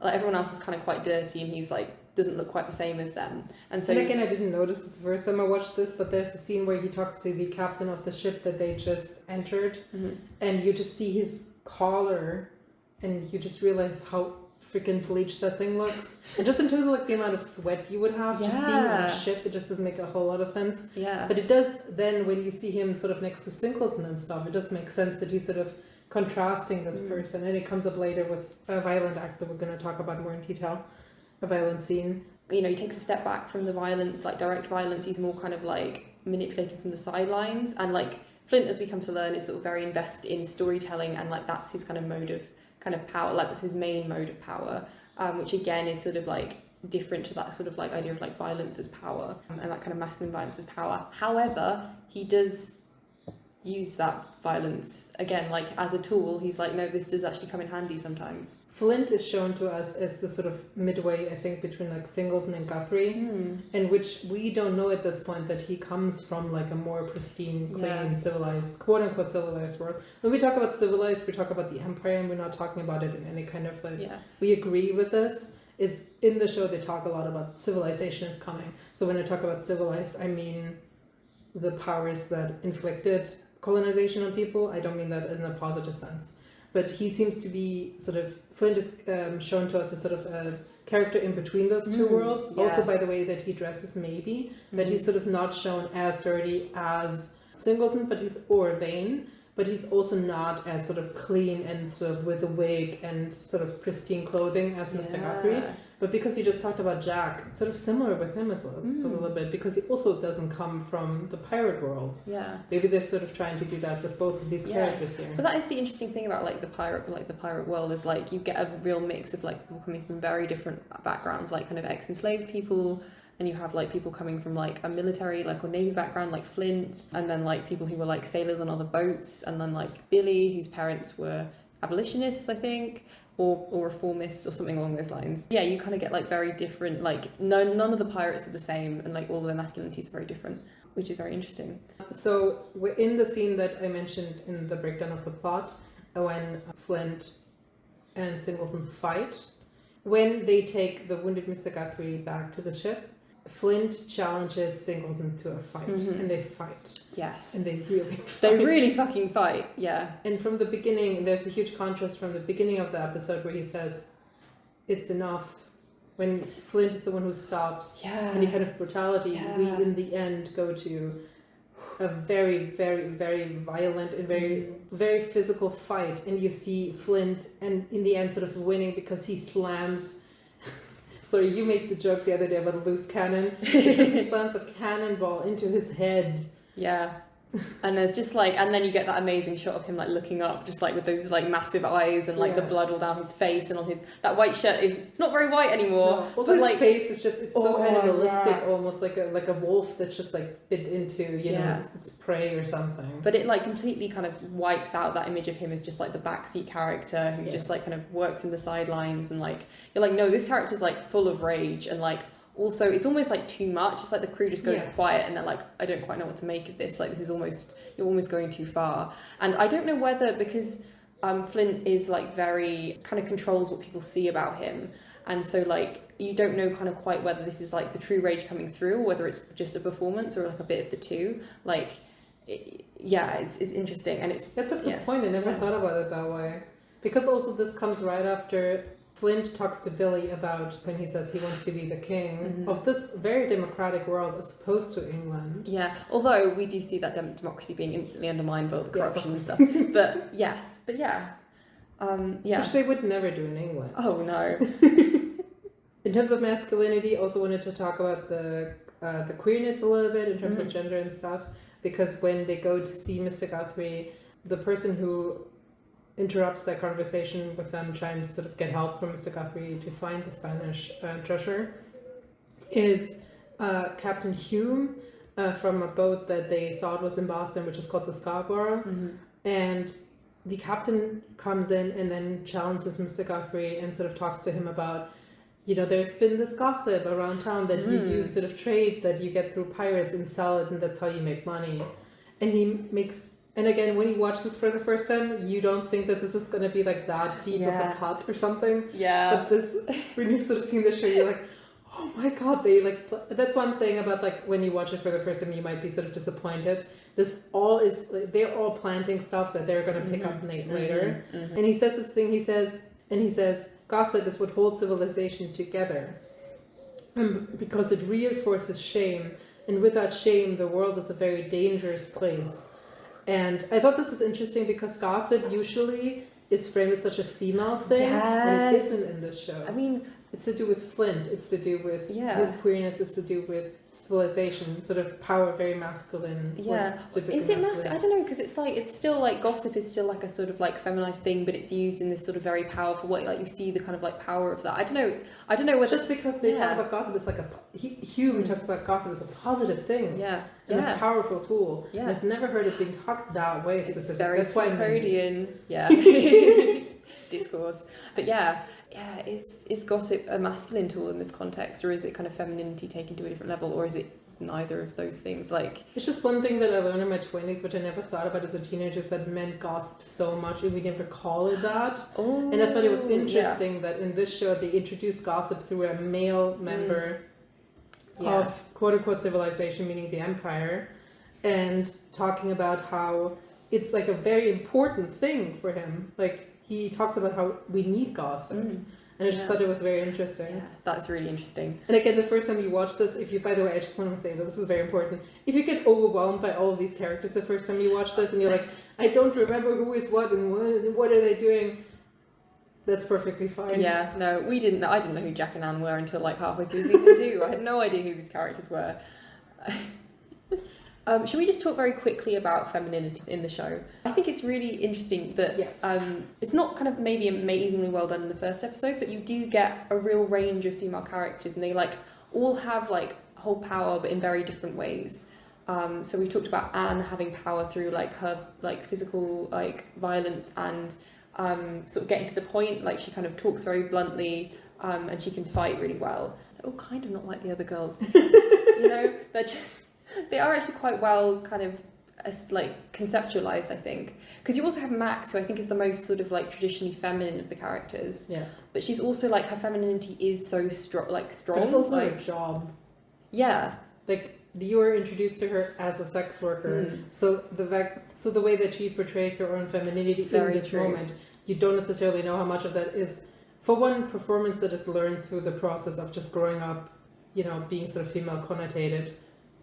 like everyone else is kind of quite dirty and he's like doesn't look quite the same as them and so and again, I didn't notice this first time I watched this, but there's a scene where he talks to the captain of the ship that they just entered, Mhm. and you just see his collar, and you just realize how freaking bleached that thing looks. And just in terms of like the amount of sweat you would have just being on Yeah. a ship, it just doesn't make a whole lot of sense. yeah But it does then when you see him sort of next to Singleton and stuff, it does make sense that he's sort of contrasting this Mm. person, and it comes up later with a violent act that we're going to talk about more in detail, a violent scene. you know, he takes a step back from the violence, like direct violence. He's more kind of like manipulated from the sidelines. And like Flint, as we come to learn, is sort of very invested in storytelling, and like that's his kind of mode of kind of power. Like that's his main mode of power, um, which again is sort of like different to that sort of like idea of like violence as power um, and that kind of masculine violence as power. However, he does use that violence again like as a tool he's like no this does actually come in handy sometimes Flint is shown to us as the sort of midway, I think, between like Singleton and Guthrie, hmm. in which we don't know at this point that he comes from like a more pristine, clean, Yeah. civilized, quote unquote civilized world. When we talk about civilized, we talk about the empire, and we're not talking about it in any kind of like yeah we agree with this. Is in the show they talk a lot about civilization is coming. So when I talk about civilized, I mean the powers that inflicted colonization on people. I don't mean that in a positive sense. But he seems to be sort of Flint is um, shown to us as sort of a character in between those two Mm, worlds. Also by the way that he dresses, maybe that Mhm. he's sort of not shown as dirty as Singleton, but he's or Vane. but he's also not as sort of clean and sort of with a wig and sort of pristine clothing as Mr. Guthrie. But because you just talked about Jack, it's sort of similar with him as well, Mm. a little bit, because he also doesn't come from the pirate world. Yeah. Maybe they're sort of trying to do that with both of these Yeah. characters here. But that is the interesting thing about like the pirate like the pirate world is like you get a real mix of like people coming from very different backgrounds, like kind of ex enslaved people and you have like people coming from like a military like or navy background like Flint and then like people who were like sailors on other boats and then like Billy whose parents were abolitionists I think or, or reformists or something along those lines. Yeah, you kind of get like very different like no none of the pirates are the same and like all of their masculinities are very different, which is very interesting. So in the scene that I mentioned in the breakdown of the plot, when Flint and Singleton fight, when they take the wounded Mr. Guthrie back to the ship, Flint challenges Singleton to a fight, Mhm. and they fight, Yes. and they really They fight. really fucking fight, yeah. And from the beginning, there's a huge contrast from the beginning of the episode where he says, "It's enough." When Flint is the one who stops Yeah. any kind of brutality, we in the end go to a very, very, very violent and very, very physical fight, and you see Flint, and in the end, sort of winning because he slams. Sorry, you made the joke the other day about a loose cannon because he slams a cannonball into his head. Yeah. And there's just like, and then you get that amazing shot of him like looking up, just like with those like massive eyes and like the blood all down his face and on his that white shirt is it's not very white anymore. No, Also, but his like face is just—it's so Oh, animalistic, yeah. almost like a like a wolf that's just like bit into you know its, its prey or something. but it like completely kind of wipes out that image of him as just like the backseat character who Yes. just like kind of works in the sidelines and like you're like no this character's like full of rage and like also it's almost like too much it's like the crew just goes Yes. quiet and they're like i don't quite know what to make of this like this is almost you're almost going too far and i don't know whether because um, flint is like very kind of controls what people see about him and so like you don't know kind of quite whether this is like the true rage coming through or whether it's just a performance or like a bit of the two like it, yeah it's, it's interesting and it's That's a good yeah. point. I never Yeah. thought about it that way. Because also this comes right after Flint talks to Billy about when he says he wants to be the king Mhm. of this very democratic world as opposed to England. Yeah, although we do see that dem- democracy being instantly undermined by all the Yes, corruption and stuff. But yes, but yeah, um, yeah. Which they would never do in England. Oh no. In terms of masculinity, also wanted to talk about the uh, the queerness a little bit in terms of Mhm. gender and stuff. Because when they go to see Mr. Guthrie, the person who interrupts that conversation with them trying to sort of get help from Mr. Guthrie to find the Spanish uh, treasure is uh, Captain Hume uh, from a boat that they thought was in Boston, which is called the Scarborough. Mhm. And the captain comes in and then challenges Mr. Guthrie and sort of talks to him about, you know, there's been this gossip around town that you Mm. use sort of trade that you get through pirates and sell it, and that's how you make money. And he makes, and again, when you watch this for the first time, you don't think that this is going to be like that deep of a cut or something. Yeah. But this, when you've sort of seen the show, you're like, oh my god, they like. That's what I'm saying about like when you watch it for the first time, you might be sort of disappointed. This all is like, they're all planting stuff that they're gonna pick up Mhm. na- later. Mhm. Mhm. And he says this thing. He says, and he says, gossip is what holds civilization together, um, because it reinforces shame, and without shame, the world is a very dangerous place. And I thought this was interesting because gossip usually is framed as such a female thing, and it Yes. isn't in this show. I mean, It's to do with Flint. It's to do with Yeah. his queerness. It's to do with civilization, sort of power, very masculine. Yeah. is it mas- masculine. I don't know because it's like it's still like gossip is still like a sort of like feminized thing, but it's used in this sort of very powerful way. Like you see the kind of like power of that. I don't know. I don't know whether. Just because they Yeah. talk about gossip, it's like a he, Hume Mm. talks about gossip as a positive thing yeah. and a powerful tool. Yeah. And I've never heard it being talked that way It's specifically. very That's why it's- yeah, discourse. But yeah, yeah, is is gossip a masculine tool in this context, or is it kind of femininity taken to a different level, or is it neither of those things? Like, It's just one thing that I learned in my twenties, which I never thought about as a teenager, is that men gossip so much, and we never call it that. oh, And I thought it was oh, yeah. interesting that in this show they introduced gossip through a male mm. member Yeah. of quote unquote civilization, meaning the empire, and talking about how it's like a very important thing for him. Like he talks about how we need gossip, Mm, and I just Yeah. thought it was very interesting. yeah, that's really interesting. And again, the first time you watch this, if you, by the way, I just want to say that this is very important. If you get overwhelmed by all of these characters the first time you watch this, and you're like, I don't remember who is what and what, what are they doing. That's perfectly fine. Yeah, no, we didn't know. I didn't know who Jack and Anne were until like halfway through season two. I had no idea who these characters were. um, should we just talk very quickly about femininity in the show? I think it's really interesting that Yes. um, it's not kind of maybe amazingly well done in the first episode, but you do get a real range of female characters, and they like all have like whole power, but in very different ways. Um, so we talked about Anne having power through like her like physical like violence and um, sort of getting to the point. Like she kind of talks very bluntly, um, and she can fight really well. They're all kind of not like the other girls, you know. They're just they are actually quite well kind of like conceptualized, I think. Because you also have Max, who I think is the most sort of like traditionally feminine of the characters, Yeah. but she's also like her femininity is so strong, like strong. But it's also like her job. yeah, Like you were introduced to her as a sex worker, Mm. so the so the way that she portrays her own femininity Very in this true. moment, you don't necessarily know how much of that is, for one, performance that is learned through the process of just growing up, you know, being sort of female connotated.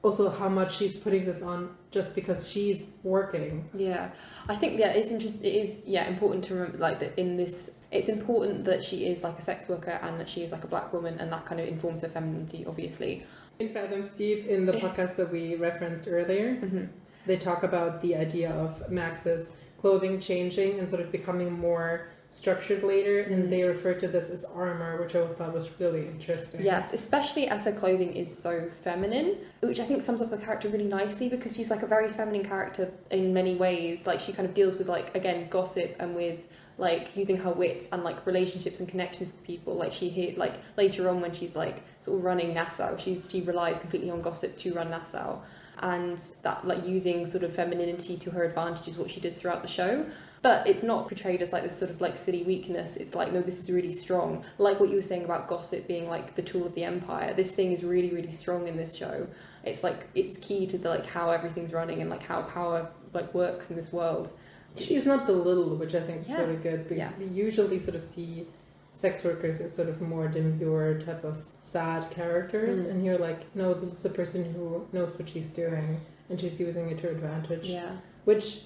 Also, how much she's putting this on just because she's working. Yeah, I think yeah, it's interesting. It is yeah important to remember like that in this. It's important that she is like a sex worker and that she is like a black woman, and that kind of informs her femininity, obviously. In Fathoms Deep, in the podcast that we referenced earlier, hmm they talk about the idea of Max's clothing changing and sort of becoming more structured later, Mm. and they refer to this as armor, which I thought was really interesting. Yes, especially as her clothing is so feminine, which I think sums up her character really nicely because she's like a very feminine character in many ways. Like she kind of deals with like again gossip and with like using her wits and like relationships and connections with people. Like she hit like later on when she's like sort of running Nassau, she's she relies completely on gossip to run Nassau. And that like using sort of femininity to her advantage is what she does throughout the show. But it's not portrayed as like this sort of like silly weakness. It's like, no, this is really strong. Like what you were saying about gossip being like the tool of the empire. This thing is really, really strong in this show. It's like it's key to the like how everything's running and like how power like works in this world. She's not belittled, which I think is really Yes. good because Yeah. we usually sort of see sex workers as sort of more demure type of sad characters, Mm. and you're like, no, this is a person who knows what she's doing and she's using it to her advantage, Yeah. which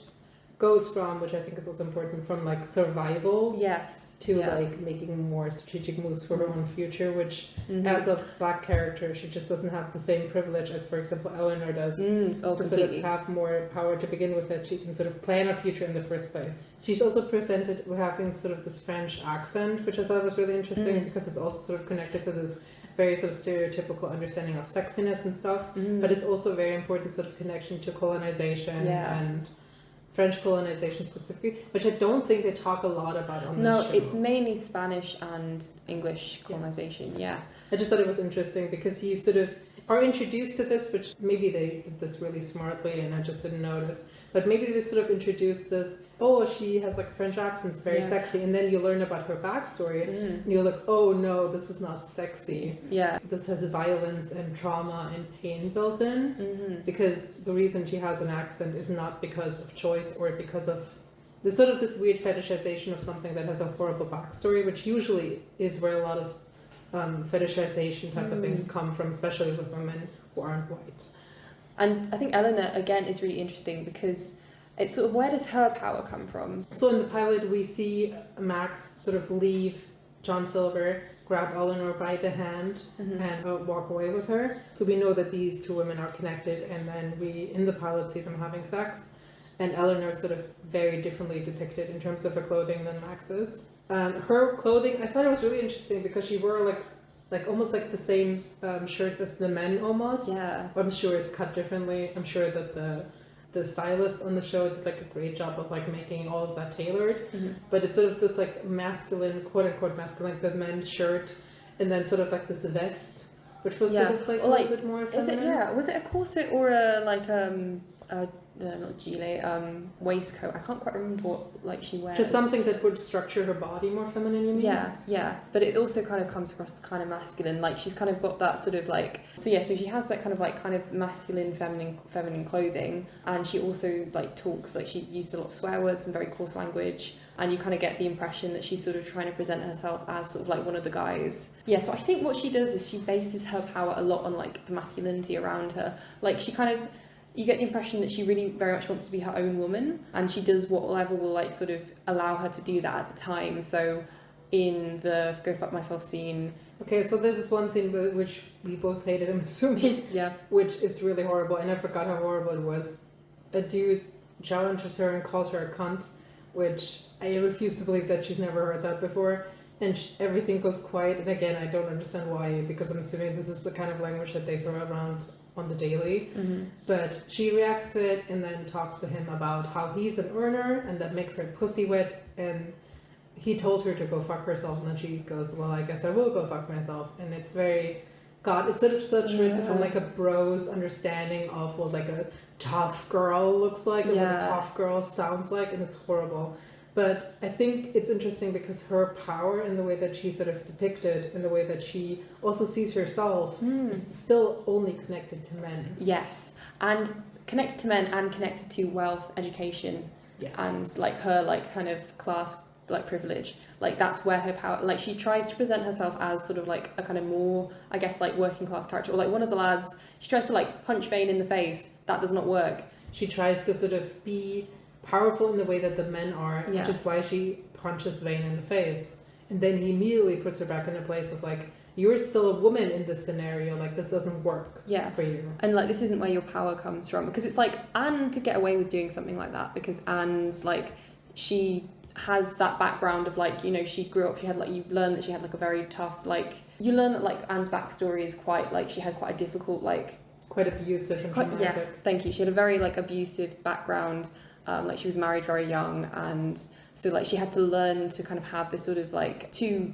goes from, which I think is also important, from like survival Yes. to yeah. like making more strategic moves for her own future, which Mhm. as a black character, she just doesn't have the same privilege as, for example, Eleanor does. Mm, oh, To sort of have more power to begin with, that she can sort of plan a future in the first place. She's also presented with having sort of this French accent, which I thought was really interesting Mm. because it's also sort of connected to this very sort of stereotypical understanding of sexiness and stuff. Mm. But it's also a very important sort of connection to colonization Yeah. and French colonization specifically, which I don't think they talk a lot about on no, this show. it's mainly Spanish and English Yeah. colonization. Yeah. I just thought it was interesting because you sort of are introduced to this, which maybe they did this really smartly and I just didn't notice. But maybe they sort of introduced this, oh, she has like a French accent, it's very Yeah. sexy. And then you learn about her backstory Mm. and you're like, oh no, this is not sexy. Yeah. This has violence and trauma and pain built in. hmm Because the reason she has an accent is not because of choice or because of there's sort of this weird fetishization of something that has a horrible backstory, which usually is where a lot of um, fetishization type of Mm. things come from, especially with women who aren't white. And I think Eleanor again is really interesting because it's sort of where does her power come from? So in the pilot, we see Max sort of leave John Silver, grab Eleanor by the hand, Mhm. and uh, walk away with her. So we know that these two women are connected, and then we, in the pilot, see them having sex. And Eleanor is sort of very differently depicted in terms of her clothing than Max's. Um, her clothing, I thought it was really interesting because she wore like, like almost like the same um, shirts as the men almost. Yeah. I'm sure it's cut differently. I'm sure that the the stylist on the show did like a great job of like making all of that tailored Mhm. but it's sort of this like masculine, quote unquote masculine, like the men's shirt, and then sort of like this vest, which was Yeah. sort of like Or, a like, little bit more Is feminine. it yeah? Was it a corset or a like um a uh, not gilet um waistcoat? I can't quite remember what like she wears. Just something that would structure her body more feminine. Yeah, yeah, but it also kind of comes across kind of masculine. Like she's kind of got that sort of like so yeah. So she has that kind of like kind of masculine, feminine, feminine clothing, and she also like talks like she used a lot of swear words and very coarse language. And you kind of get the impression that she's sort of trying to present herself as sort of like one of the guys. Yeah, so I think what she does is she bases her power a lot on like the masculinity around her. Like she kind of you get the impression that she really very much wants to be her own woman and she does whatever will like sort of allow her to do that at the time so in the go fuck myself scene Okay, so there's this one scene whi- which we both hated, I'm assuming, yeah which is really horrible, and I forgot how horrible it was. A dude challenges her and calls her a cunt, which I refuse to believe that she's never heard that before. And sh- everything goes quiet, and again, I don't understand why, because I'm assuming this is the kind of language that they throw around on the daily. mm-hmm. But she reacts to it and then talks to him about how he's an earner and that makes her pussy wet. And he told her to go fuck herself, and then she goes, "Well, I guess I will go fuck myself." And it's very, God, it's sort of such written from like a bro's understanding of what like a tough girl looks like and what a tough girl sounds like, and it's horrible. But I think it's interesting because her power and the way that she sort of depicted and the way that she also sees herself Hmm. is still only connected to men. yes and connected to men and connected to wealth education Yes. and like her like kind of class like privilege like that's where her power like she tries to present herself as sort of like a kind of more i guess like working class character or like one of the lads she tries to like punch Vane in the face that does not work she tries to sort of be powerful in the way that the men are, Yeah. which is why she punches Vane in the face. And then he immediately puts her back in a place of like, you're still a woman in this scenario, like this doesn't work yeah for you. and like this isn't where your power comes from because it's like Anne could get away with doing something like that because Anne's like she has that background of like you know she grew up she had like you learn that she had like a very tough like you learn that like Anne's backstory is quite like she had quite a difficult like Quite abusive and quite yes thank you she had a very like abusive background um, like she was married very young and so like she had to learn to kind of have this sort of like to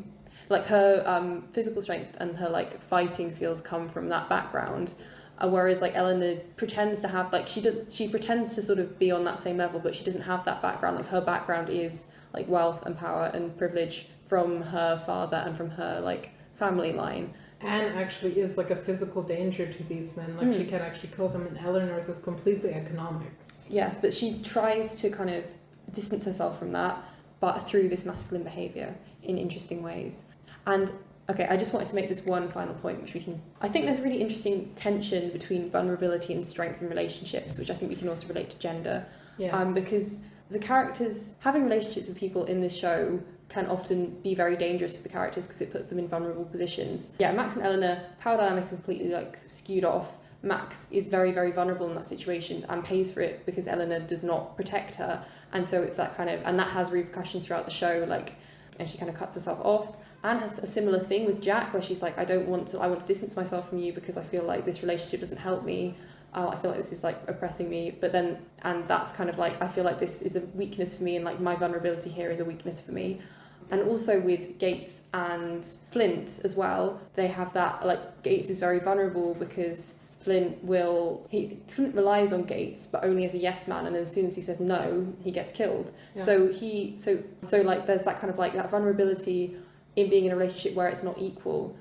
like her um, physical strength and her like fighting skills come from that background uh, whereas like Eleanor pretends to have like she does she pretends to sort of be on that same level but she doesn't have that background like her background is like wealth and power and privilege from her father and from her like family line Anne actually is like a physical danger to these men, like Mm. she can actually kill them, and Eleanor's is completely economic. Yes, but she tries to kind of distance herself from that, but through this masculine behaviour in interesting ways. And okay, I just wanted to make this one final point, which we can. I think there's a really interesting tension between vulnerability and strength in relationships, which I think we can also relate to gender. Yeah. Um, because the characters having relationships with people in this show can often be very dangerous for the characters because it puts them in vulnerable positions. Yeah, Max and Eleanor, power dynamics are completely like skewed off. Max is very, very vulnerable in that situation and pays for it because Eleanor does not protect her. And so it's that kind of, and that has repercussions throughout the show, like, and she kind of cuts herself off. Anne has a similar thing with Jack where she's like, I don't want to, I want to distance myself from you because I feel like this relationship doesn't help me. Oh, I feel like this is like oppressing me. But then, and that's kind of like, I feel like this is a weakness for me and like my vulnerability here is a weakness for me. And also with Gates and Flint as well, they have that, like, Gates is very vulnerable because Flint will, he, Flint relies on Gates, but only as a yes man. And as soon as he says no, he gets killed. Yeah. So he, so, so like, there's that kind of like that vulnerability in being in a relationship where it's not equal.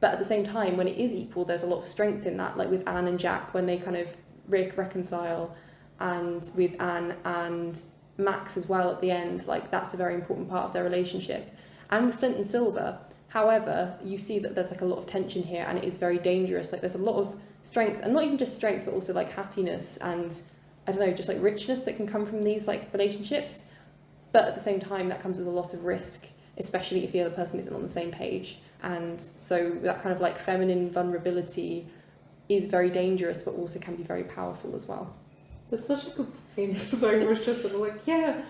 But at the same time, when it is equal, there's a lot of strength in that, like with Anne and Jack when they kind of re- reconcile, and with Anne and Max as well at the end, like that's a very important part of their relationship. And with Flint and Silver, however, you see that there's like a lot of tension here and it is very dangerous. Like there's a lot of strength, and not even just strength, but also like happiness and I don't know, just like richness that can come from these like relationships. But at the same time, that comes with a lot of risk, especially if the other person isn't on the same page. And so that kind of like feminine vulnerability is very dangerous, but also can be very powerful as well. That's such a good point. So I was just sort of like, yeah,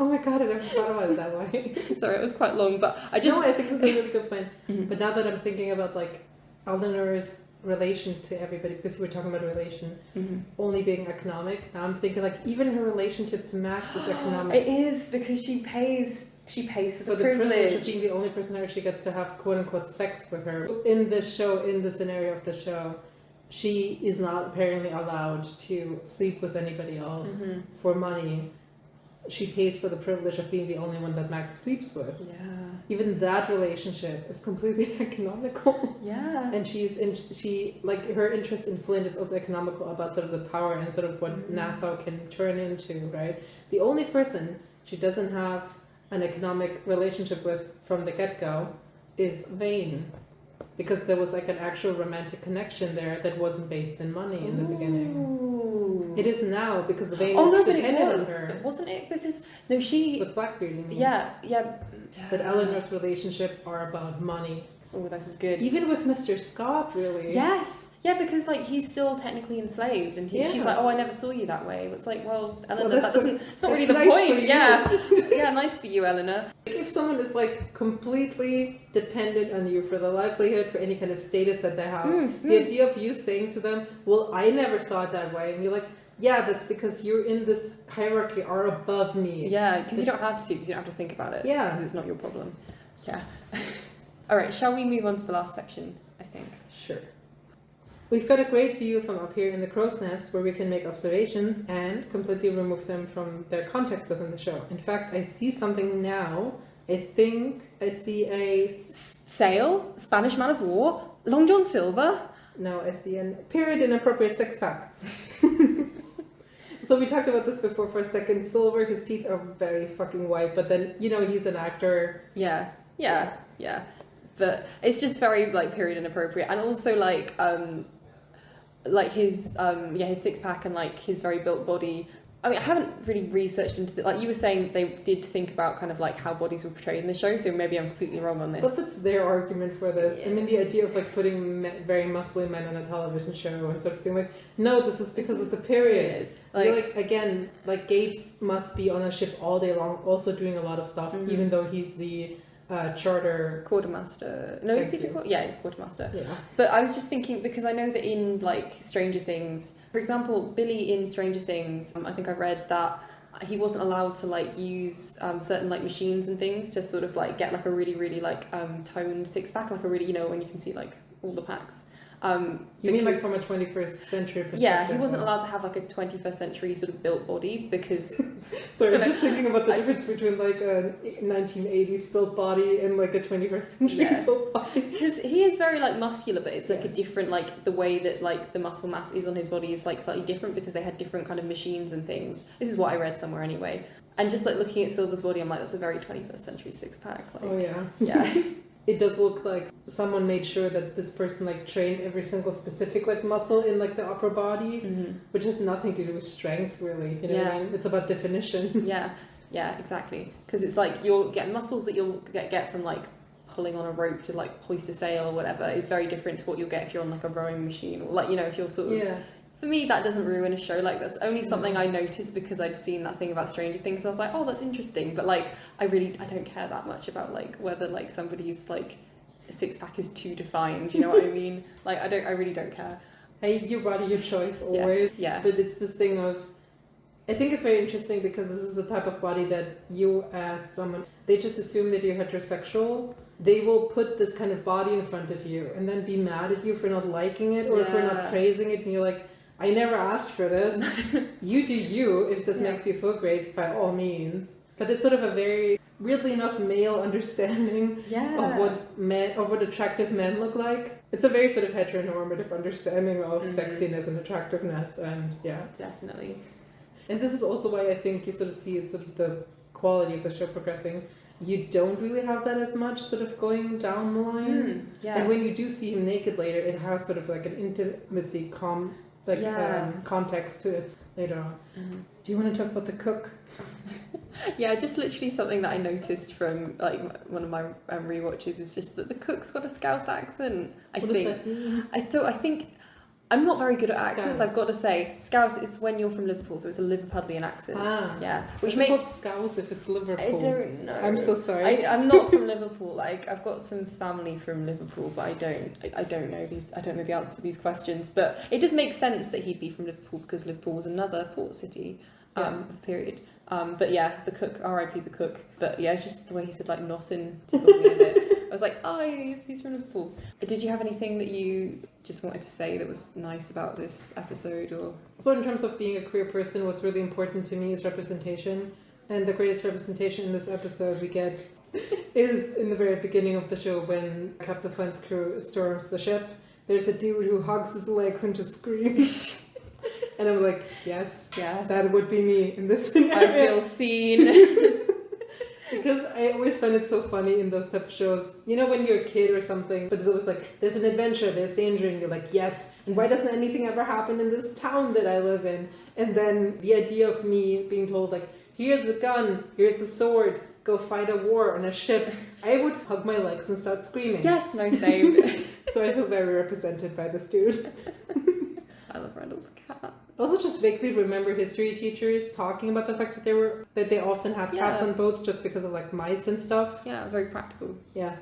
oh my god, I never thought about it that way. Sorry, it was quite long, but I just no, I think this is a really good point. Mhm. But now that I'm thinking about like Eleanor's relation to everybody, because we're talking about a relation Mhm. only being economic, now I'm thinking like even her relationship to Max is economic. It is because she pays. She pays for for the, privilege. privilege. of being the only person who actually gets to have quote unquote sex with her. In this show, in the scenario of the show, she is not apparently allowed to sleep with anybody else Mhm. for money. She pays for the privilege of being the only one that Max sleeps with. Yeah. Even that relationship is completely economical. Yeah. and she's in she like her interest in Flint is also economical about sort of the power and sort of what Mhm. Nassau can turn into, right? The only person she doesn't have an economic relationship with from the get go is Vane. Because there was like an actual romantic connection there that wasn't based in money in the beginning. It is now because the Vane Oh no, but it was, on her. wasn't it? Because no, she. With Blackbeard, you mean? Yeah, yeah. That Eleanor's relationship are about money. Oh, this is good. Even with Mr. Scott, really. Yes, yeah, because like he's still technically enslaved, and he, she's like, "Oh, I never saw you that way." It's like, well, Eleanor, Well, that that's doesn't. It's not really the nice point. Yeah, yeah, nice for you, Eleanor. If someone is like completely dependent on you for the livelihood, for any kind of status that they have, Mm, the mm. idea of you saying to them, "Well, I never saw it that way," and you're like, "Yeah, that's because you're in this hierarchy, are above me." Yeah, because you don't have to, because you don't have to think about it. Yeah. because it's not your problem. Yeah. All right, shall we move on to the last section? I think. Sure. We've got a great view from up here in the crow's nest where we can make observations and completely remove them from their context within the show. In fact, I see something now. I think I see a... Sail, Spanish man of war, Long John Silver. No, I see an period inappropriate six pack. so we talked about this before for a second. Silver, his teeth are very fucking white, but then, you know, he's an actor. Yeah, yeah, yeah. But it's just very like period inappropriate, and also like um, like his um yeah his six pack and like his very built body. I mean, I haven't really researched into the, like you were saying they did think about kind of like how bodies were portrayed in the show, so maybe I'm completely wrong on this. Plus, it's their argument for this. I mean, the idea of like putting very muscly men on a television show and sort of being like, no, this is because of the period. You're Like, like again, like Gates must be on a ship all day long, also doing a lot of stuff, Mhm. even though he's the uh, charter. quartermaster. No, is he Thank the you. quar- yeah, he's quartermaster. Yeah. But I was just thinking because I know that in like Stranger Things, for example, Billy in Stranger Things, um, I think I read that he wasn't allowed to like use um, certain like machines and things to sort of like get like a really really like um, toned six pack, like a really you know when you can see like all the packs. Um, You mean like from a 21st century perspective? yeah, he wasn't allowed to have like a 21st century sort of built body because Sorry, I'm know. just thinking about the I- difference between like a 1980s built body and like a 21st century Yeah. built body. Because he is very like muscular, but it's like a different like the way that like the muscle mass is on his body is like slightly different because they had different kind of machines and things. This is what I read somewhere anyway. And just like looking at Silver's body, I'm like, that's a very 21st century six pack. Like, Oh yeah. yeah, It does look like someone made sure that this person like trained every single specific like muscle in like the upper body, Mhm. which has nothing to do with strength really. You know what I Yeah. mean? It's about definition. yeah, yeah, exactly. Because it's like you'll get muscles that you'll get get from like pulling on a rope to like hoist a sail or whatever is very different to what you'll get if you're on like a rowing machine or like you know if you're sort of yeah. For me, that doesn't ruin a show. Like that's only something I noticed because I'd seen that thing about Stranger Things. I was like, oh, that's interesting. But like, I really, I don't care that much about like whether like somebody's like six pack is too defined. You know what I mean? Like, I don't, I really don't care. Hey, your body, your choice always. Yeah. But it's this thing of, I think it's very interesting because this is the type of body that you, as someone, they just assume that you're heterosexual. They will put this kind of body in front of you and then be mad at you for not liking it or for Yeah. not praising it. And you're like, I never asked for this. you do you. If this Yeah. makes you feel great, by all means. But it's sort of a very, weirdly enough, male understanding Yeah. of what men of what attractive men look like. It's a very sort of heteronormative understanding of Mhm. sexiness and attractiveness, and yeah. Definitely. And this is also why I think you sort of see sort of the quality of the show progressing. You don't really have that as much sort of going down the line. Mm, yeah. And when you do see him naked later, it has sort of like an intimacy com like Yeah. um, context to it later on. Mhm. Do you want to talk about the cook? Yeah, just literally something that I noticed from like one of my um, rewatches is just that the cook's got a Scouse accent. I What think. I don't. I think I'm not very good at accents. I've got to say, Scouse is when you're from Liverpool, so it's a Liverpudlian accent. Ah. Yeah, which makes scouse if it's Liverpool. I don't know. I'm so sorry. I, I'm not from Liverpool. Like I've got some family from Liverpool, but I don't. I, I don't know these. I don't know the answer to these questions. But it does make sense that he'd be from Liverpool because Liverpool was another port city um, the period. Um, but yeah, the cook, R.I.P. the cook. But yeah, it's just the way he said like nothing tickled me a bit. I was like, oh, he's, he's from Liverpool. Did you have anything that you just wanted to say that was nice about this episode, or So, in terms of being a queer person, what's really important to me is representation. And the greatest representation in this episode we get is in the very beginning of the show when Captain Flint's crew storms the ship. There's a dude who hugs his legs and just screams. and I'm like, yes, yes, that would be me in this scenario. I feel seen. because I always find it so funny in those type of shows. You know, when you're a kid or something, but it's always like, there's an adventure, there's danger, and you're like, yes. And why doesn't anything ever happen in this town that I live in? And then the idea of me being told, like, here's a gun, here's a sword, go fight a war on a ship, I would hug my legs and start screaming. Yes, no, same. So I feel very represented by this dude. I love Randall's cat. I also just vaguely remember history teachers talking about the fact that they were that they often had cats on boats just because of like mice and stuff. Yeah, very practical. Yeah.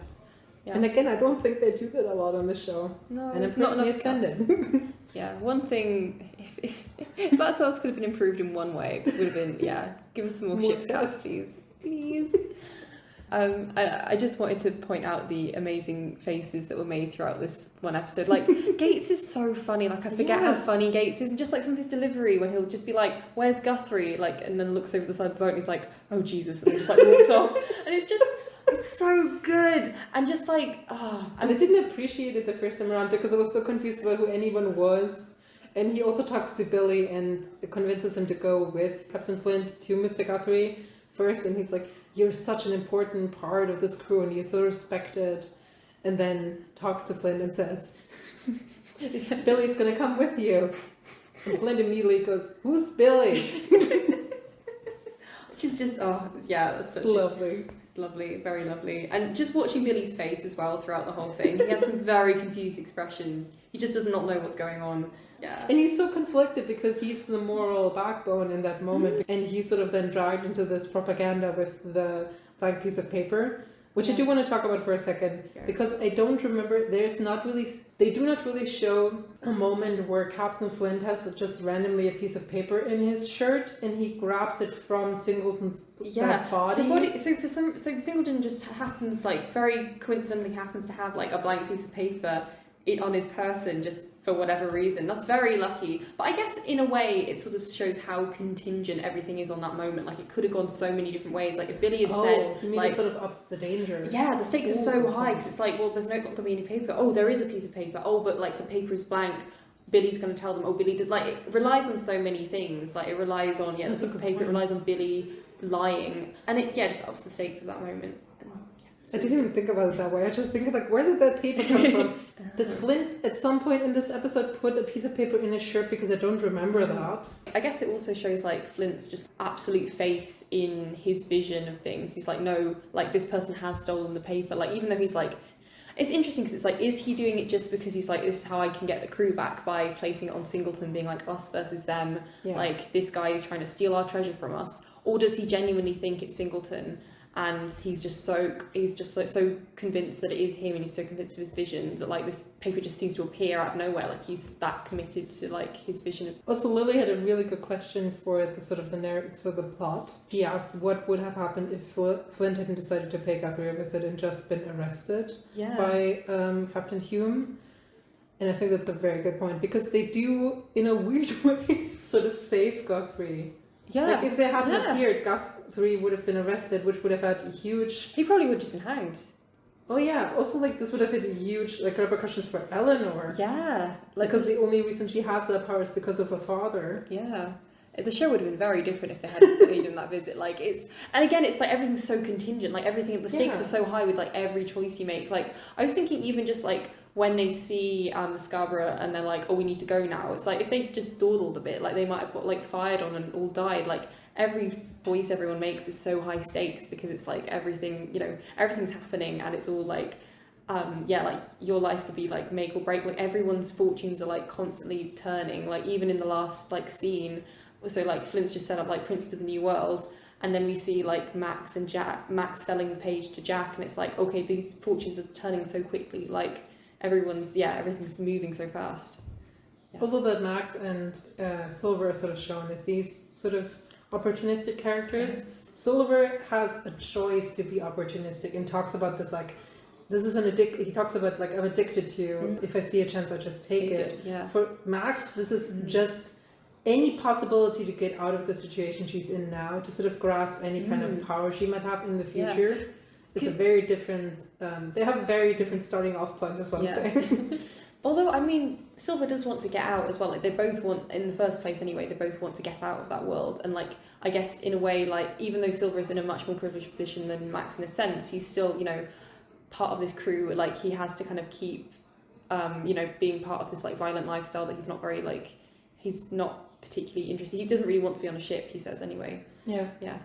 Yeah. And again, I don't think they do that a lot on the show. No, and I'm not personally offended. Yeah, one thing, if, if, if that sauce could have been improved in one way, it would have been, yeah, give us some more, More ship's cats, cats. please. Please. Um, I, I just wanted to point out the amazing faces that were made throughout this one episode. Like, Gates is so funny. Like, I forget how funny Gates is. And just like some of his delivery when he'll just be like, Where's Guthrie? Like, and then looks over the side of the boat and he's like, Oh, Jesus. And then just like walks off. And it's just, it's so good. And just like, oh, and I didn't appreciate it the first time around because I was so confused about who anyone was. And he also talks to Billy and convinces him to go with Captain Flint to Mr. Guthrie first. And he's like, You're such an important part of this crew and you're so respected. And then talks to Flynn and says, Billy's gonna come with you. And Flynn immediately goes, Who's Billy? which is just, oh, yeah, that's such It's a lovely. It's lovely, very lovely. And just watching Billy's face as well throughout the whole thing. He has some very confused expressions. He just does not know what's going on. Yeah. And he's so conflicted because he's the moral backbone in that moment. Mm-hmm. And he's sort of then dragged into this propaganda with the blank piece of paper, which I do want to talk about for a second Yeah. because I don't remember, there's not really, they do not really show a moment where Captain Flint has just randomly a piece of paper in his shirt and he grabs it from Singleton's Yeah. body. So what? So for some, so Singleton just happens like very coincidentally happens to have like a blank piece of paper it, on his person just for whatever reason. That's very lucky. But I guess in a way it sort of shows how contingent everything is on that moment. Like it could have gone so many different ways. Like if Billy had oh, said you mean like it sort of ups the danger. Yeah, the stakes are so high because it's like, well, there's no not gonna be any paper. Oh, there is a piece of paper. Oh, but like the paper is blank. Billy's gonna tell them. Oh, Billy did. Like it relies on so many things. Like it relies on yeah, the piece of paper. It relies on Billy lying, and it yeah just ups the stakes of that moment. I didn't even think about it that way. I just think like, where did that paper come from? Does Flint at some point in this episode put a piece of paper in his shirt because I don't remember mm. that? I guess it also shows like Flint's just absolute faith in his vision of things. He's like, no, like this person has stolen the paper. Like even though he's like, it's interesting because it's like, is he doing it just because he's like, this is how I can get the crew back by placing it on Singleton, being like us versus them. Yeah. Like this guy is trying to steal our treasure from us, or does he genuinely think it's Singleton? And he's just so he's just so so convinced that it is him, and he's so convinced of his vision that like this paper just seems to appear out of nowhere. Like he's that committed to like his vision of Also, Lily had a really good question for the sort of the narrative for the plot. She asked what would have happened if Fl- Flint hadn't decided to pay Guthrie a visit and just been arrested yeah. by um, Captain Hume. And I think that's a very good point because they do, in a weird way, sort of save Guthrie. Yeah. Like if they hadn't yeah. appeared, Guthrie would have been arrested, which would have had huge. he probably would have just been hanged. Oh yeah. Also, like this would have had huge like repercussions for Eleanor. Yeah. Like because the only reason she has that power is because of her father. yeah. The show would have been very different if they hadn't paid him that visit. Like it's, and again, it's like everything's so contingent. Like everything, the stakes Yeah. are so high with like every choice you make. Like I was thinking, even just like when they see um Scarborough and they're like, oh, we need to go now. It's like if they just dawdled a bit, like they might have got like fired on and all died. Like every voice everyone makes is so high stakes because it's like everything, you know, everything's happening and it's all like um yeah like your life could be like make or break like everyone's fortunes are like constantly turning like even in the last like scene so like Flint's just set up like Princes of the New World and then we see like Max and Jack Max selling the page to Jack and it's like okay these fortunes are turning so quickly like everyone's yeah everything's moving so fast Yeah. Also, that Max and uh, Silver are sort of shown as these sort of opportunistic characters. Silver has a choice to be opportunistic and talks about this like, this is an addict. He talks about like I'm addicted to. Mm. If I see a chance, I just take, it. yeah For Max, this is Mm. just any possibility to get out of the situation she's in now, to sort of grasp any kind Mm. of power she might have in the Yeah. future. It's a very different. Um, they have very different starting off points, as well. Yeah. saying. Although I mean, Silver does want to get out as well. Like they both want, in the first place anyway, they both want to get out of that world. And like I guess in a way, like even though Silver is in a much more privileged position than Max in a sense, he's still you know part of this crew. Like he has to kind of keep, um, you know, being part of this like violent lifestyle that he's not very like he's not particularly interested. He doesn't really want to be on a ship. He says anyway. Yeah. Yeah.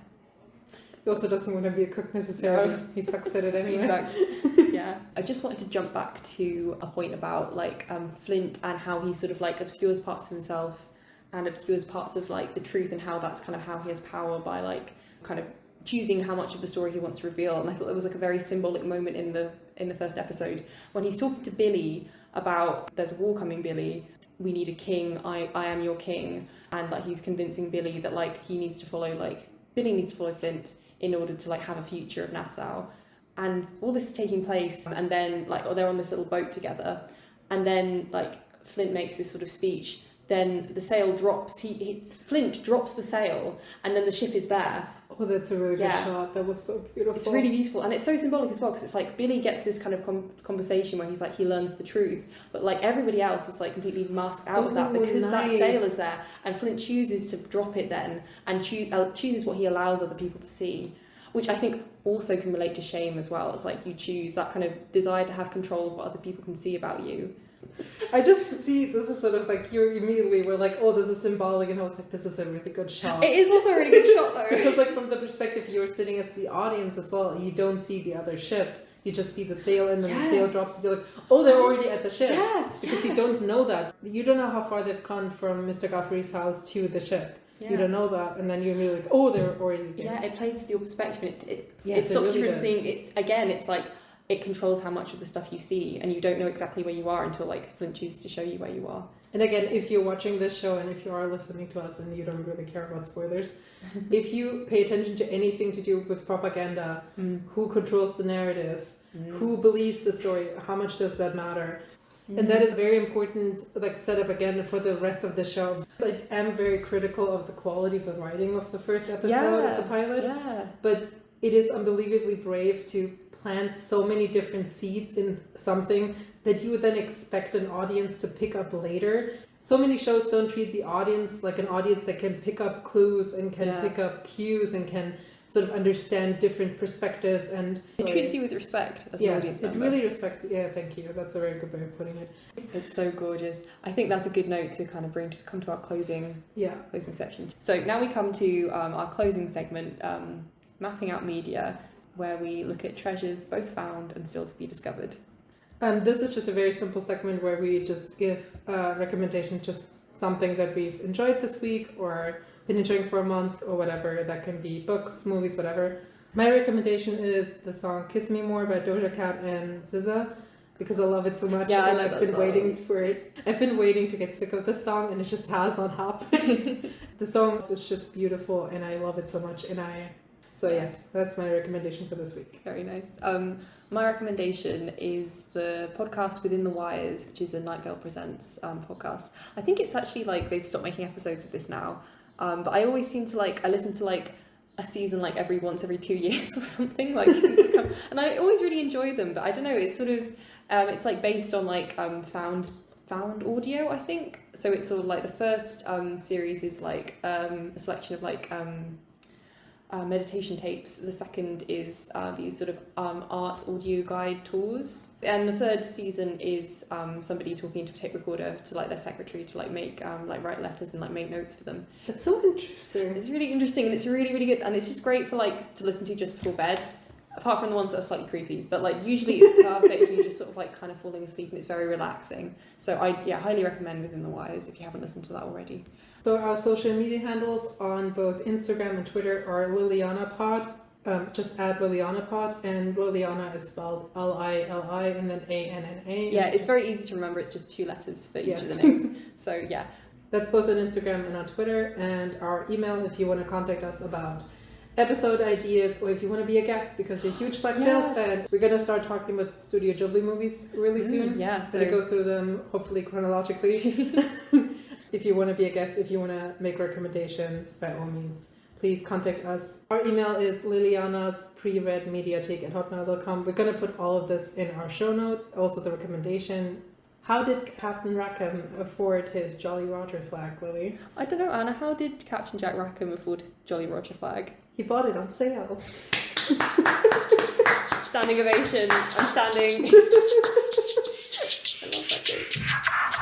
He also doesn't want to be a cook necessarily. No. He sucks at it anyway. He sucks. yeah. I just wanted to jump back to a point about like um, Flint and how he sort of like obscures parts of himself and obscures parts of like the truth and how that's kind of how he has power by like kind of choosing how much of the story he wants to reveal. And I thought it was like a very symbolic moment in the in the first episode when he's talking to Billy about there's a war coming, Billy. We need a king. I I am your king. And like he's convincing Billy that like he needs to follow like Billy needs to follow Flint in order to like have a future of Nassau. And all this is taking place, um, and then like oh, they're on this little boat together, and then like Flint makes this sort of speech. Then the sail drops. He, he Flint drops the sail, and then the ship is there. Oh, that's a really Yeah. good shot. That was so beautiful. It's really beautiful, and it's so symbolic as well because it's like Billy gets this kind of conversation where he's like he learns the truth, but like everybody else is like completely masked out of that because that nice. sail is there, and Flint chooses to drop it then and choose uh, chooses what he allows other people to see, which I think also can relate to shame as well. It's like you choose that kind of desire to have control of what other people can see about you. I just see this is sort of like you immediately were like, oh, this is symbolic, and I was like, this is a really good shot. It is also a really good shot though. because like from the perspective you're sitting as the audience as well, you don't see the other ship. You just see the sail, and then the sail drops, and you're like, oh, they're already at the ship. yeah, Because you don't know that. You don't know how far they've gone from Mr. Godfrey's house to the ship. yeah. You don't know that, and then you're immediately like, oh, they're already there. Yeah, it plays with your perspective and it, it, Yes, it it stops really you from does. seeing it's again it's like it controls how much of the stuff you see and you don't know exactly where you are until like Flint chooses to show you where you are. And again, if you're watching this show and if you are listening to us and you don't really care about spoilers, if you pay attention to anything to do with propaganda, Mm. who controls the narrative, Mm. who believes the story, how much does that matter? And that is very important, like setup again for the rest of the show. I am very critical of the quality of the writing of the first episode of the pilot, Yeah. but it is unbelievably brave to plant so many different seeds in something that you would then expect an audience to pick up later. So many shows don't treat the audience like an audience that can pick up clues and can Yeah. pick up cues and can sort of understand different perspectives and It treats you with respect as an yes, audience it really respects. Yeah, thank you. That's a very good way of putting it. It's so gorgeous. I think that's a good note to kind of bring to come to our closing Yeah. closing section. So now we come to um, our closing segment, um, mapping out media, where we look at treasures both found and still to be discovered. And this is just a very simple segment where we just give a recommendation, just something that we've enjoyed this week or been enjoying for a month or whatever. That can be books, movies, whatever. My recommendation is the song "Kiss Me More" by Doja Cat and SZA because I love it so much. Yeah, I love I've been song. waiting for it. I've been waiting to get sick of this song, and it just has not happened. the song is just beautiful, and I love it so much. And I, so yes, that's my recommendation for this week. Very nice. Um, my recommendation is the podcast Within the Wires, which is a Night Vale Presents um, podcast. I think it's actually like they've stopped making episodes of this now, um, but I always seem to like I listen to like a season like every once every two years or something like, come- and I always really enjoy them. But I don't know, it's sort of um, it's like based on like um, found found audio, I think. So it's sort of like the first um, series is like um, a selection of like um, uh, meditation tapes. The second is uh, these sort of um, art audio guide tours, and the third season is um, somebody talking to a tape recorder to like their secretary to like make um, like write letters and like make notes for them. That's so interesting. It's really interesting and it's really really good and it's just great for like to listen to just before bed. Apart from the ones that are slightly creepy, but like usually it's perfect you're just sort of like kind of falling asleep and it's very relaxing. So I yeah highly recommend Within the Wires if you haven't listened to that already. So our social media handles on both Instagram and Twitter are Lilianna Pod. Um, just add Lilianna Pod, and Lilianna is spelled L I L I and then A N N A. Yeah, it's very easy to remember. It's just two letters for each of the names. So yeah, That's both on Instagram and on Twitter, and our email if you want to contact us about episode ideas or if you want to be a guest because you're a huge Black Sails fan. We're gonna start talking about Studio Ghibli movies really soon. Mm, yeah. So to So go through them hopefully chronologically. If you want to be a guest, if you want to make recommendations, by all means, please contact us. Our email is lilianas at hotmail.com. We're going to put all of this in our show notes, also the recommendation. How did Captain Rackham afford his Jolly Roger flag, Lily? I don't know, Anna. How did Captain Jack Rackham afford his Jolly Roger flag? He bought it on sale. standing ovation. I'm standing. I love that joke.